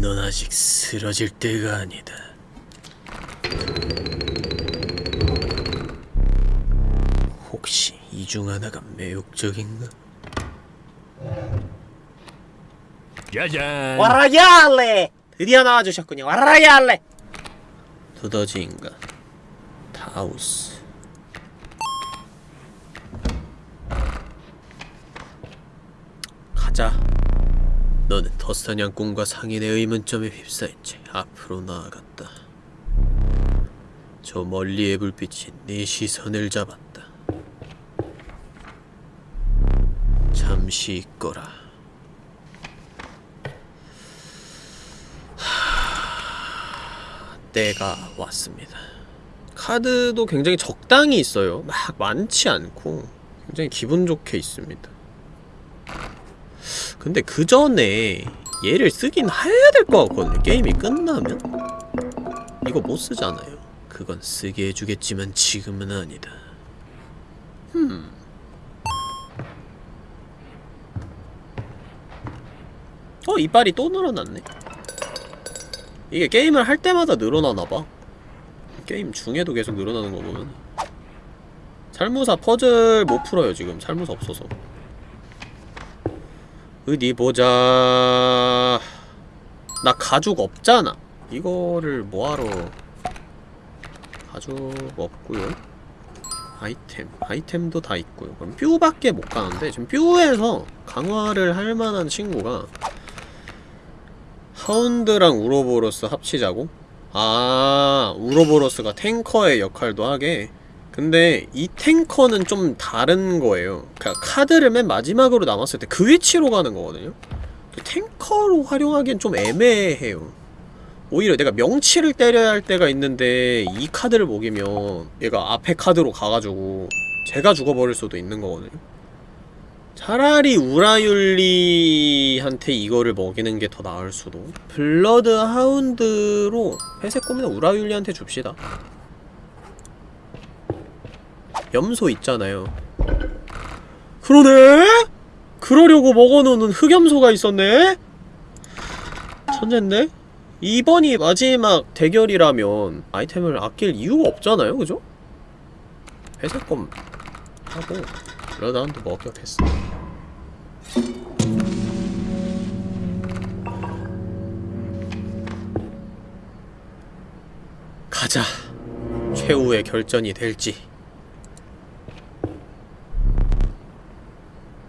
넌 아직 쓰러질 때가 아니다. 혹시 이 중 하나가 매혹적인가? 짜잔. 와라야알레! 드디어 나와주셨군요. 와라야알레! 두더지인가? 타우스. 가 자. 너는 덧사냥꾼과 상인의 의문점에 휩싸인 채 앞으로 나아갔다. 저 멀리의 불빛이 네 시선을 잡았다. 잠시 있거라. 때가 왔습니다. 카드도 굉장히 적당히 있어요. 막 많지 않고 굉장히 기분 좋게 있습니다. 근데 그 전에 얘를 쓰긴 해야 될 것 같거든요. 게임이 끝나면 이거 못 쓰잖아요. 그건 쓰게 해주겠지만 지금은 아니다. 흠. 어 이빨이 또 늘어났네. 이게 게임을 할 때마다 늘어나나봐 게임 중에도 계속 늘어나는 거 보면 살무사 퍼즐 못 풀어요 지금 살무사 없어서 어디 보자. 나 가죽 없잖아. 이거를 뭐하러 가죽 없고요. 아이템 아이템도 다 있고요. 그럼 뾰밖에 못 가는데 지금 뾰에서 강화를 할 만한 친구가 하운드랑 우로보로스 합치자고? 아 우로보로스가 탱커의 역할도 하게 근데 이 탱커는 좀 다른 거예요. 그니까 카드를 맨 마지막으로 남았을 때 그 위치로 가는 거거든요. 그 탱커로 활용하기엔 좀 애매해요. 오히려 내가 명치를 때려야 할 때가 있는데 이 카드를 먹이면 얘가 앞에 카드로 가가지고 제가 죽어버릴 수도 있는 거거든요. 차라리 우라율리한테 이거를 먹이는 게 더 나을 수도. 블러드 하운드로 회색 꼬미나 우라율리한테 줍시다 염소 있잖아요 그러네? 그러려고 먹어놓는 흑염소가 있었네? 천잰데? 이번이 마지막 대결이라면 아이템을 아낄 이유가 없잖아요 그죠? 회색검 하고 블러다운도 먹격했어 가자 최후의 결전이 될지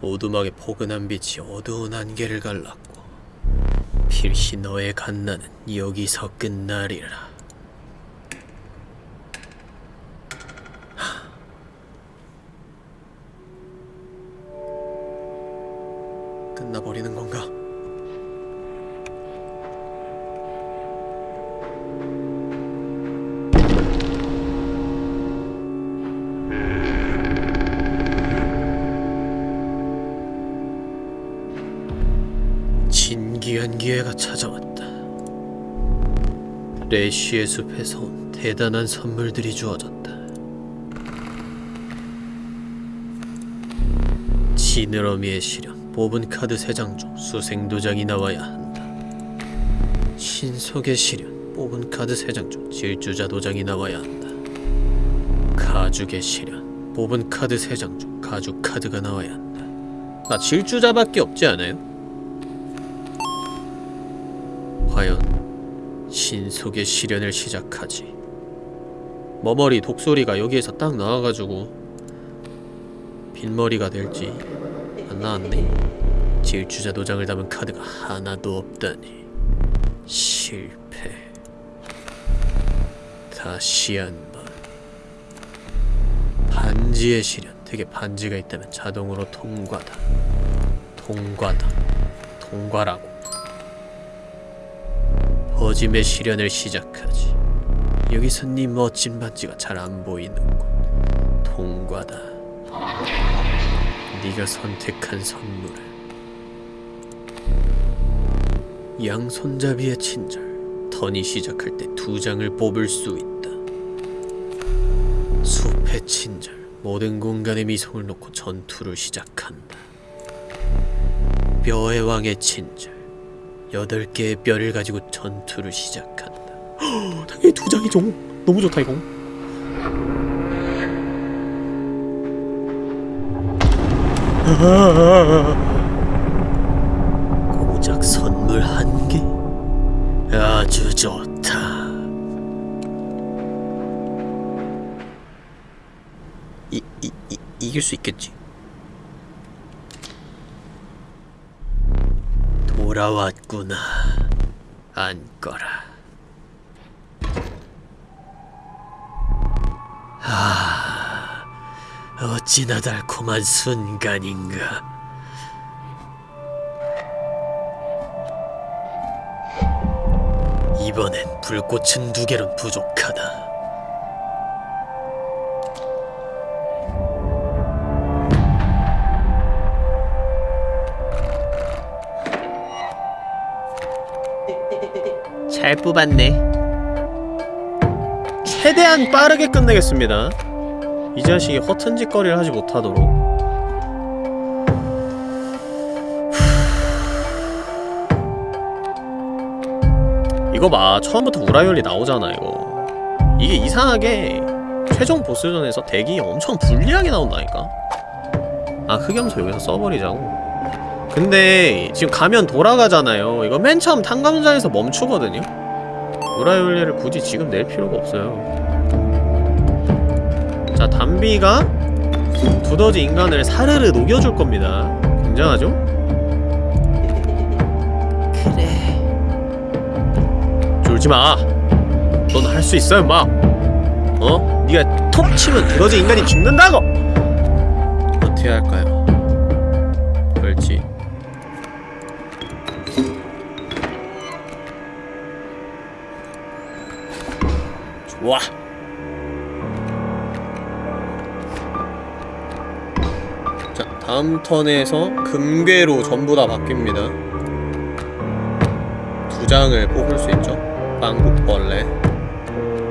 오두막의 포근한 빛이 어두운 안개를 갈랐고 필시 너의 갓나는 여기서 끝나리라 끝나버리는 건가? 진기한 기회가 찾아왔다. 레시의 숲에서 온 대단한 선물들이 주어졌다. 지느러미의 시련, 뽑은 카드 3장 중 수생 도장이 나와야 한다. 신속의 시련, 뽑은 카드 3장 중 질주자 도장이 나와야 한다. 가죽의 시련, 뽑은 카드 3장 중 가죽 카드가 나와야 한다. 나 질주자밖에 없지 않아요? 과연 신속의 시련을 시작하지. 머머리 독소리가 여기에서 딱 나와가지고 빈머리가 될지 안 나왔네. 질주자 도장을 담은 카드가 하나도 없다니 실패. 다시 한번 반지의 시련. 되게 반지가 있다면 자동으로 통과다. 통과다. 통과라고. 거짐의 시련을 시작하지. 여기서 네 멋진 반지가 잘 안 보이는군. 통과다. 네가 선택한 선물은 양손잡이의 친절. 턴이 시작할 때 두 장을 뽑을 수 있다. 숲의 친절. 모든 공간에 미성을 놓고 전투를 시작한다. 뼈의 왕의 친절. 여덟 개의 뼈를 가지고 전투를 시작한다. 당연히 두 장이죠. 너무 좋다 이거. 고작 선물 한 개? 아주 좋다. 이, 이, 이, 이길 수 있겠지? 돌아왔구나. 앉거라. 아, 어찌나 달콤한 순간인가. 이번엔 불꽃은 두 개론 부족하다. 잘 뽑았네. 최대한 빠르게 끝내겠습니다. 이 자식이 허튼 짓거리를 하지 못하도록. 이거 봐, 처음부터 우라이올리 나오잖아 이거. 이게 이상하게 최종 보스전에서 덱이 엄청 불리하게 나온다니까. 아 흑염소 여기서 써버리자고. 근데 지금 가면 돌아가잖아요. 이거 맨 처음 탕감자에서 멈추거든요. 우라이올리를 굳이 지금 낼 필요가 없어요. 자, 담비가 두더지 인간을 사르르 녹여줄 겁니다. 굉장하죠? 그래. 졸지 마. 넌 할 수 있어, 임마. 어? 네가 톡 치면 두더지 인간이 죽는다고. 어떻게 할까요? 다음 턴에서 금괴로 전부 다 바뀝니다. 두 장을 뽑을 수 있죠. 빵국벌레.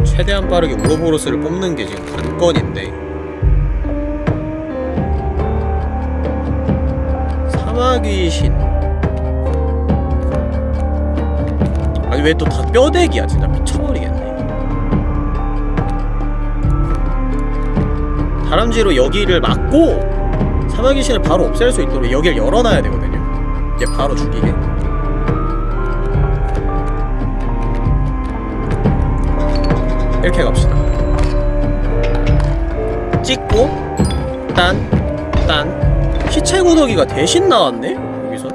최대한 빠르게 우로보로스를 뽑는 게 지금 관건인데. 사마귀신. 아니 왜 또 다 뼈대기야 진짜 미쳐버리겠네. 다람쥐로 여기를 막고 사막 귀신을 바로 없앨 수 있도록 여기를 열어놔야 되거든요. 얘 바로 죽이게. 이렇게 갑시다. 찍고 딴, 딴. 시체 구더기가 대신 나왔네? 여기서?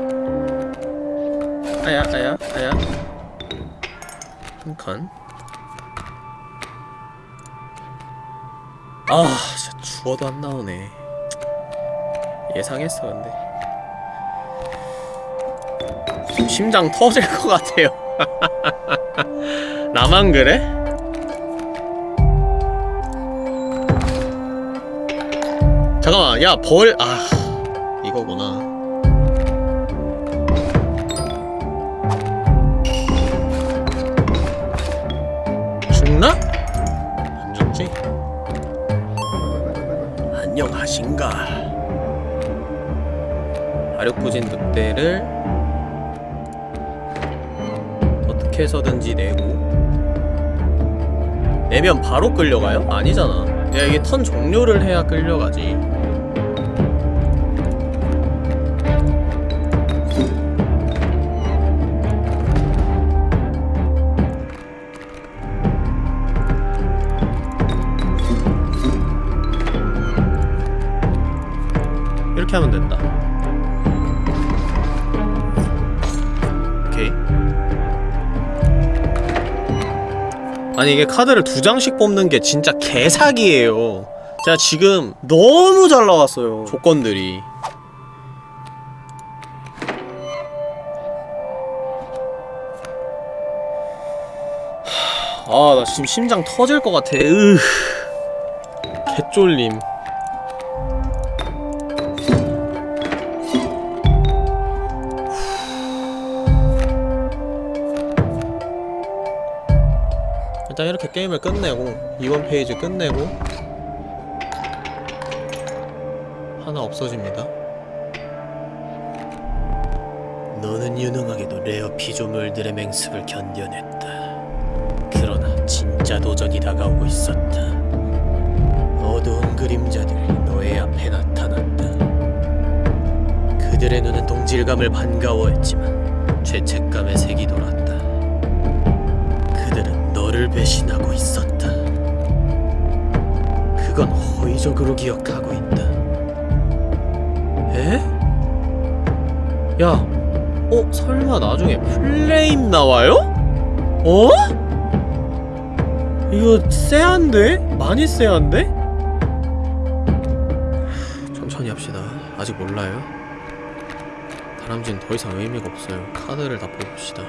아야 아야 아야. 한칸. 아 진짜 죽어도 안 나오네 예상했어 근데. 심장 터질 것 같아요. 나만 그래? 잠깐만 야 벌.. 아 아력부진 늑대를 어떻게 해서든지 내고. 내면 바로 끌려가요? 아니잖아. 야 이게 턴 종료를 해야 끌려가지 아니 이게 카드를 두 장씩 뽑는 게 진짜 개사기예요. 제가 지금 너무 잘 나왔어요. 조건들이. 아나 지금 심장 터질 것 같아. 으 개쫄림 이렇게 게임을 끝내고 이번 페이지 끝내고 하나 없어집니다. 너는 유능하게도 rare 피조물들의 맹습을 견뎌냈다. 그러나 진짜 도전이 다가오고 있었다. 어두운 그림자들이 너의 앞에 나타났다. 그들의 눈은 동질감을 반가워했지만 배신하고 있었다. 그건 호의적으로 기억하고 있다. 에? 야, 어? 설마 나중에 플레임 나와요? 어? 이거 쎄한데? 많이 쎄한데? 천천히 합시다. 아직 몰라요. 다람쥐는 더 이상 의미가 없어요. 카드를 다 뽑읍시다.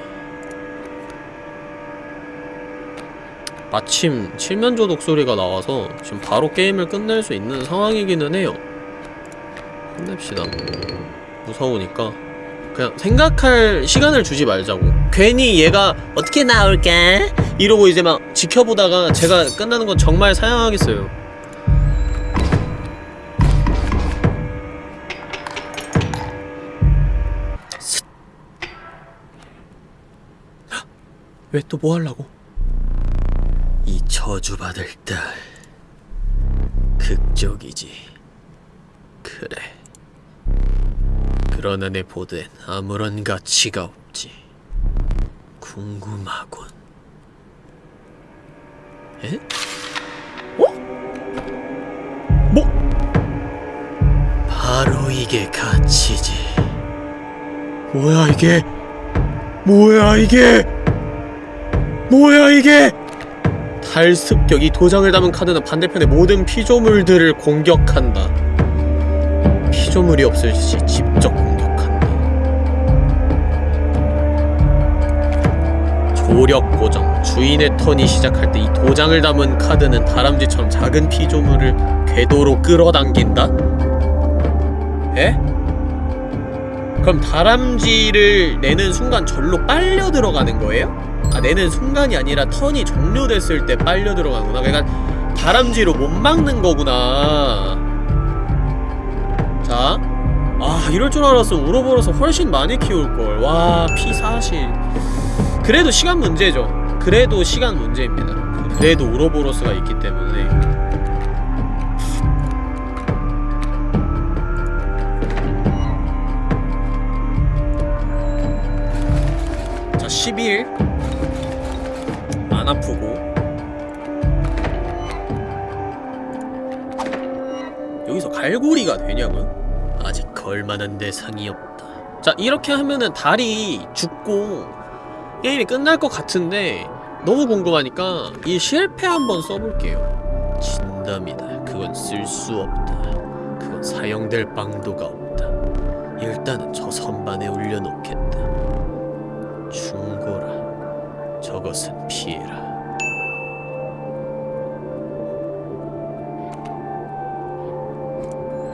마침 칠면조 독소리가 나와서 지금 바로 게임을 끝낼 수 있는 상황이기는 해요 끝냅시다 무서우니까 그냥 생각할 시간을 주지 말자고 괜히 얘가 어떻게 나올까? 이러고 이제 막 지켜보다가 제가 끝나는 건 정말 사양하겠어요 왜 또 뭐 하려고? 이 저주받을 딸. 극적이지. 그래. 그러나 내 보드엔 아무런 가치가 없지. 궁금하군. 에? 어? 뭐? 바로 이게 가치지. 뭐야 이게? 뭐야 이게? 뭐야 이게 탈습격 이 도장을 담은 카드는 반대편의 모든 피조물들을 공격한다. 피조물이 없을 시 직접 공격한다. 조력 고정. 주인의 턴이 시작할 때 이 도장을 담은 카드는 다람쥐처럼 작은 피조물을 궤도로 끌어당긴다? 에? 그럼 다람쥐를 내는 순간 절로 빨려 들어가는 거예요? 아 내는 순간이 아니라 턴이 종료됐을 때 빨려 들어가는구나. 그러니까 다람쥐로 못 막는 거구나. 자 아, 이럴 줄 알았으면 우로보로서 훨씬 많이 키울걸. 와, 피사실. 그래도 시간 문제죠. 그래도 시간 문제입니다. 그래도 우로보로스가 있기 때문에. 자, 12일. 안 아프고. 여기서 갈고리가 되냐고요? 아직 걸만한 대상이 없다. 자 이렇게 하면은 달이 죽고 게임이 끝날 것 같은데 너무 궁금하니까 이 실패 한번 써볼게요. 진담이다. 그건 쓸 수 없다. 그건 사용될 방도가 없다. 일단은 저 선반에 올려놓겠다. 충고 라 저것은 피해라.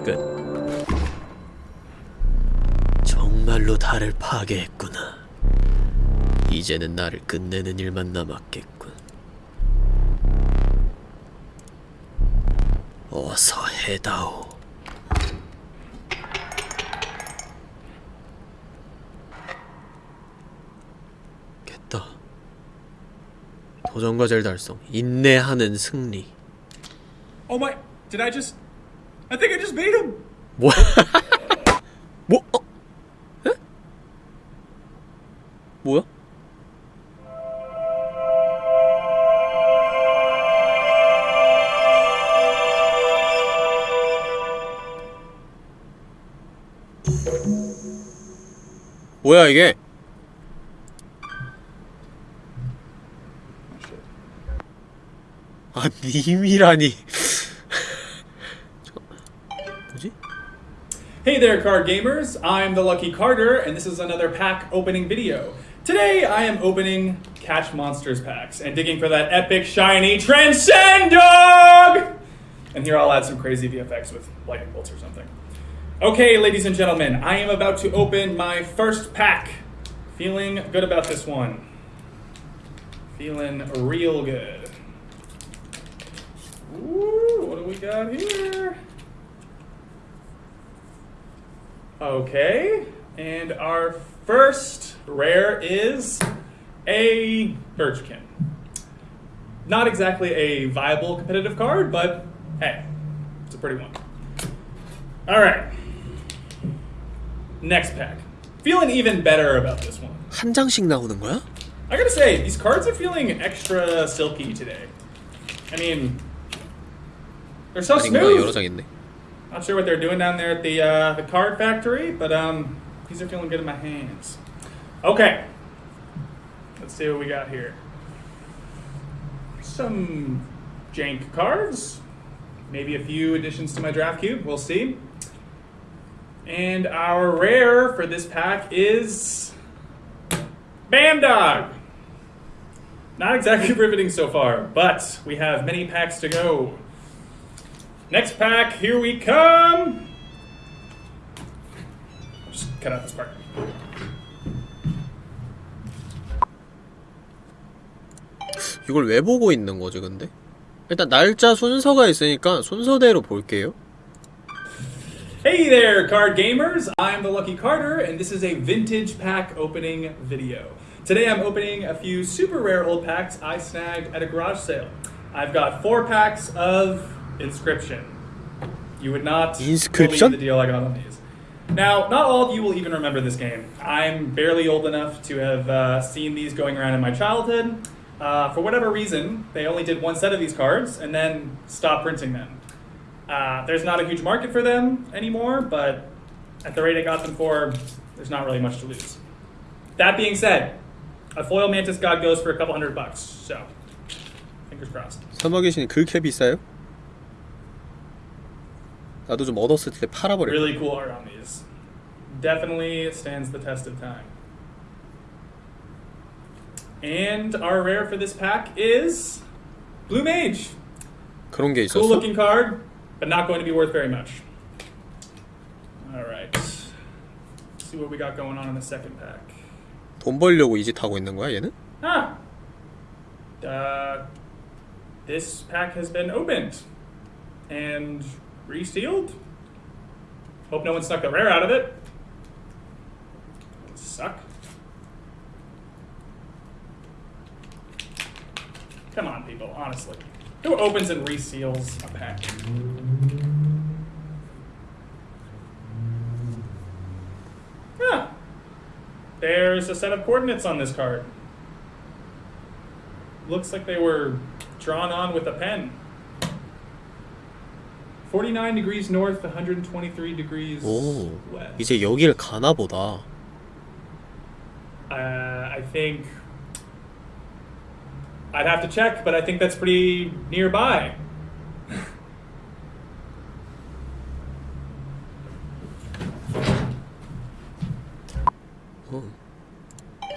끝. 정말로 달을 파괴했구나. 이제는 나를 끝내는 일만 남았겠군. 어서 해다오 겠다 도전 과제를 달성 인내하는 승리 Oh my! Did I just? I think I just beat him. 뭐야 뭐? 어? 에? 뭐야? 뭐야 이게? 아 님이라니 저, 뭐지? Hey there, card gamers! I'm the Lucky Carter, and this is another pack opening video. Today, I am opening Catch Monsters packs and digging for that epic shiny Transcend Dog! And here I'll add some crazy VFX with lightning bolts or something. Okay, ladies and gentlemen, I am about to open my first pack. Feeling good about this one. Feeling real good. Ooh, what do we got here? Okay, and our first rare is a Birchkin. Not exactly a viable competitive card, but hey, it's a pretty one. All right, next pack. Feeling even better about this one. 한 장씩 나오는 거야? I gotta say, these cards are feeling extra silky today. I mean, they're so smooth. Not sure what they're doing down there at the uh, the card factory, but um, these are feeling good in my hands. Okay, let's see what we got here. Some jank cards, maybe a few additions to my draft cube. We'll see. And our rare for this pack is Bandog. Not exactly riveting so far, but we have many packs to go. Next pack, here we come. Just cut out this part. 이걸 왜 보고 있는 거지 근데? 일단 날짜 순서가 있으니까 순서대로 볼게요. Hey there, card gamers! I'm the Lucky Carter, and this is a vintage pack opening video. Today I'm opening a few super rare old packs I snagged at a garage sale. I've got four packs of Inscription. You would not Inscription? believe the deal I got on these. Now, not all of you will even remember this game. I'm barely old enough to have uh, seen these going around in my childhood. Uh, for whatever reason, they only did one set of these cards and then stopped printing them. Uh, there's not a huge market for them anymore, but at the rate I got them for, there's not really much to lose. That being said, a foil mantis god goes for a couple hundred bucks, so fingers crossed. 사막의 신이 그렇게 비싸요? 나도 좀 얻었을 때 팔아버려. Really cool art on these. Definitely stands the test of time. And our rare for this pack is Blue Mage. 그런 게 Cool 있었어? looking card, but not going to be worth very much. All right. Let's see what we got going on in the second pack. 돈 벌려고 이 짓 하고 있는 거야 얘는? Ah. Uh, this pack has been opened and resealed. Hope no one snuck the rare out of it. Would Suck. Come on, people. Honestly, who opens and reseals a pack? Ah. There's a set of coordinates on this card. looks like they were drawn on with a pen. 49 degrees north, 123 degrees 오, west. 이제 여기를 가나 보다. Uh, I think I'd have to check, but I think that's pretty nearby.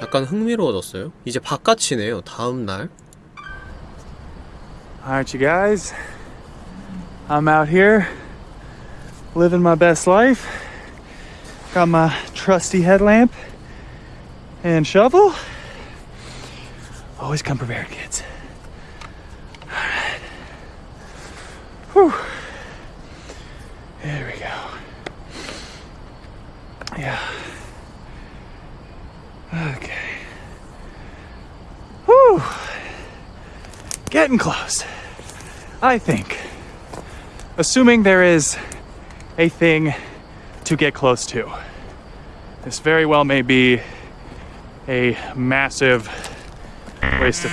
약간 흥미로워졌어요. 이제 바깥이네요. 다음 날. Alright, you guys. I'm out here living my best life. Got my trusty headlamp and shovel. Always come prepared, kids. Alright. Whew. There we go. Yeah. Okay. Whew. Getting close. I think Assuming there is a thing to get close to. This very well may be a massive waste of.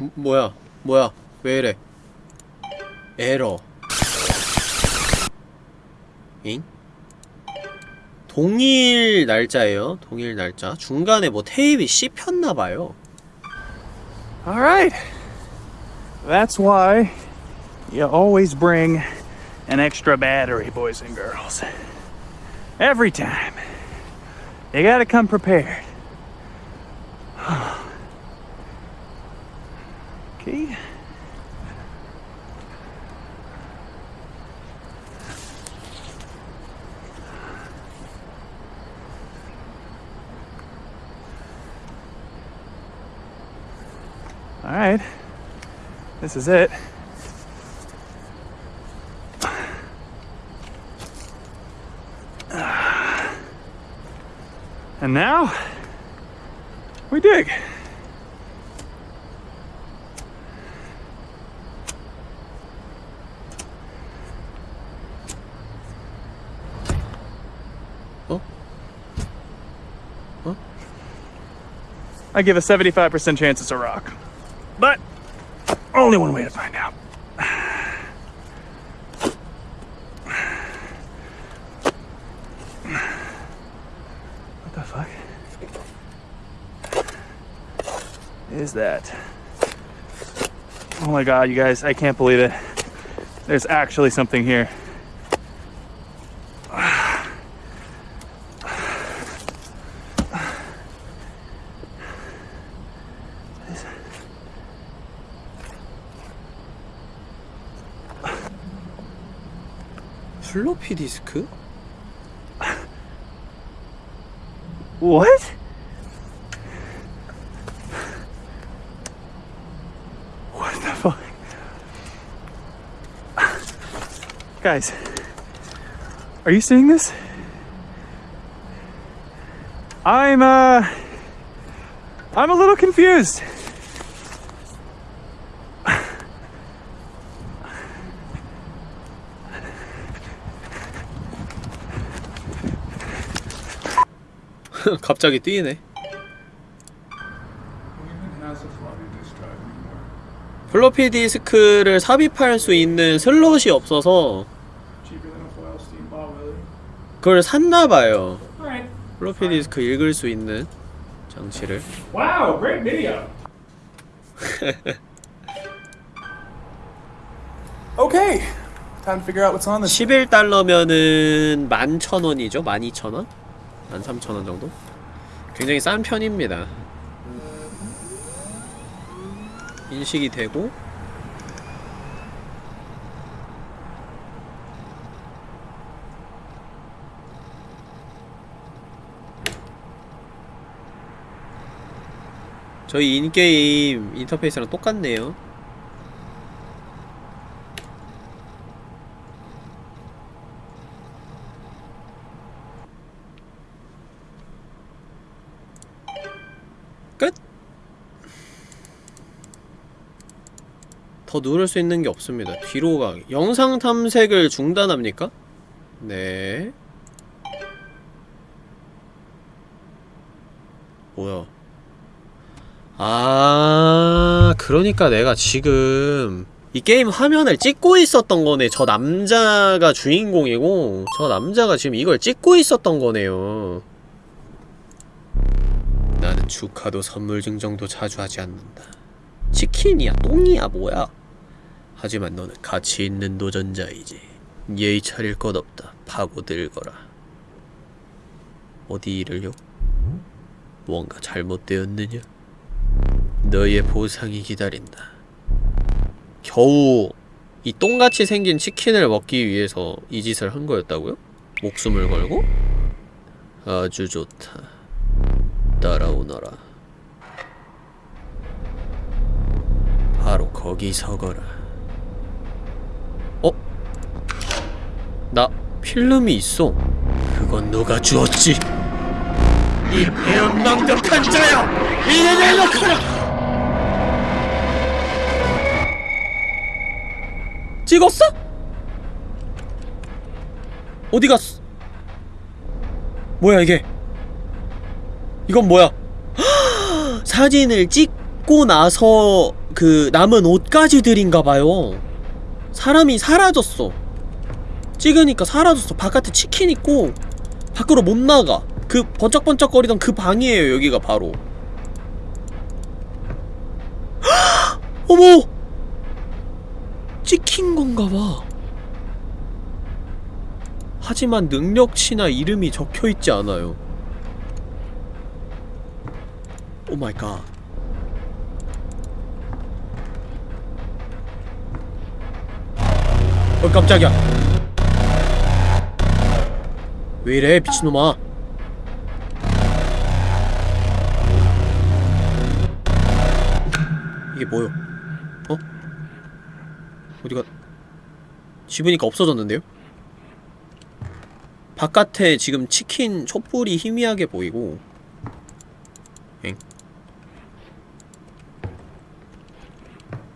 음, 뭐야? 뭐야? 왜 이래? 에러. 잉? 동일 날짜예요. 동일 날짜. 중간에 뭐 테이프 씹혔나 봐요. Alright. That's why you always bring an extra battery, boys and girls. Every time. You gotta come prepared. okay. All right. This is it. And now we dig. Oh? Huh? I give a 75% chance it's a rock. But only one way to find out. What the fuck is that? Oh my god, you guys, I can't believe it. There's actually something here. 플로피 디스크? What? Guys, are you seeing this? I'm, uh. I'm a little confused. 갑자기 뛰네. 플로피 디스크를 삽입할 수 있는 슬롯이 없어서 그걸 샀나봐요. 플로피 디스크 읽을 수 있는 장치를. Wow, great video. Okay, time to figure out what's on this. 11달러면은 11,000원이죠? 12,000원? 13,000원 정도? 굉장히 싼 편입니다. 인식이 되고 저희 인게임 인터페이스랑 똑같네요. 끝? 더 누를 수 있는 게 없습니다. 뒤로 가기. 영상 탐색을 중단합니까? 네. 뭐야? 아, 그러니까 내가 지금 이 게임 화면을 찍고 있었던 거네. 저 남자가 주인공이고 저 남자가 지금 이걸 찍고 있었던 거네요. 나는 축하도 선물 증정도 자주 하지 않는다. 치킨이야, 똥이야, 뭐야? 하지만 너는 가치 있는 도전자이지. 예의 차릴 것 없다. 파고들거라. 어디 일을요? 뭔가 잘못되었느냐? 너의 보상이 기다린다. 겨우 이 똥같이 생긴 치킨을 먹기 위해서 이 짓을 한 거였다고요? 목숨을 걸고? 아주 좋다. 따라오너라. 바로 거기 서거라. 어? 나 필름이 있어. 그건 누가 주었지? 이 배은망덕한 자야! 이내 내놓거라! 찍었어? 어디 갔어? 뭐야 이게? 이건 뭐야? 사진을 찍고 나서 그 남은 옷까지 들인가봐요. 사람이 사라졌어. 찍으니까 사라졌어. 바깥에 치킨 있고 밖으로 못 나가. 그 번쩍번쩍거리던 그 방이에요. 여기가 바로. 어머! 찍힌 건가 봐. 하지만 능력치나 이름이 적혀있지 않아요. Oh my god. 어 깜짝이야. 왜 이래 미친놈아. 이게 뭐요? 어? 어디가 집으니까 없어졌는데요? 바깥에 지금 치킨 촛불이 희미하게 보이고 엥?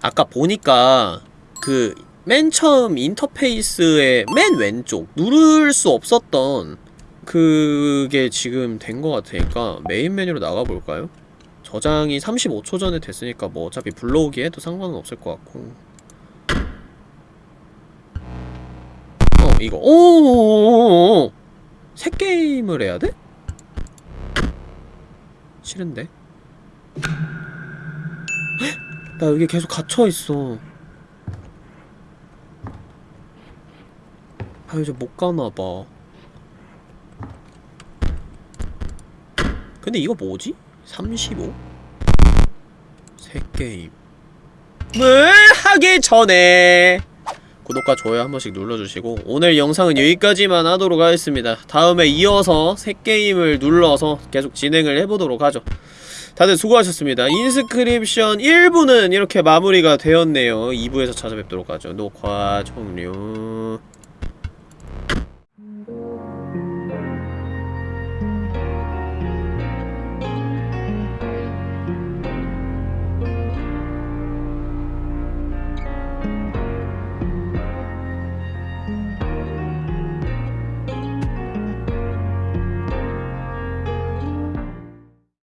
아까 보니까 그 맨 처음 인터페이스의 맨 왼쪽 누를 수 없었던 그게 지금 된 것 같으니까 메인 메뉴로 나가볼까요? 저장이 35초 전에 됐으니까 뭐 어차피 불러오기 해도 상관은 없을 것 같고 어 이거 오오오오오 새 게임을 해야 돼? 싫은데 헉! 나 여기 계속 갇혀있어 아 이제 못 가나봐 근데 이거 뭐지? 35? 새 게임. 을 하기 전에? 구독과 좋아요 한 번씩 눌러주시고 오늘 영상은 여기까지만 하도록 하겠습니다. 다음에 이어서 새 게임을 눌러서 계속 진행을 해보도록 하죠. 다들 수고하셨습니다. 인스크립션 1부는 이렇게 마무리가 되었네요. 2부에서 찾아뵙도록 하죠. 녹화 종료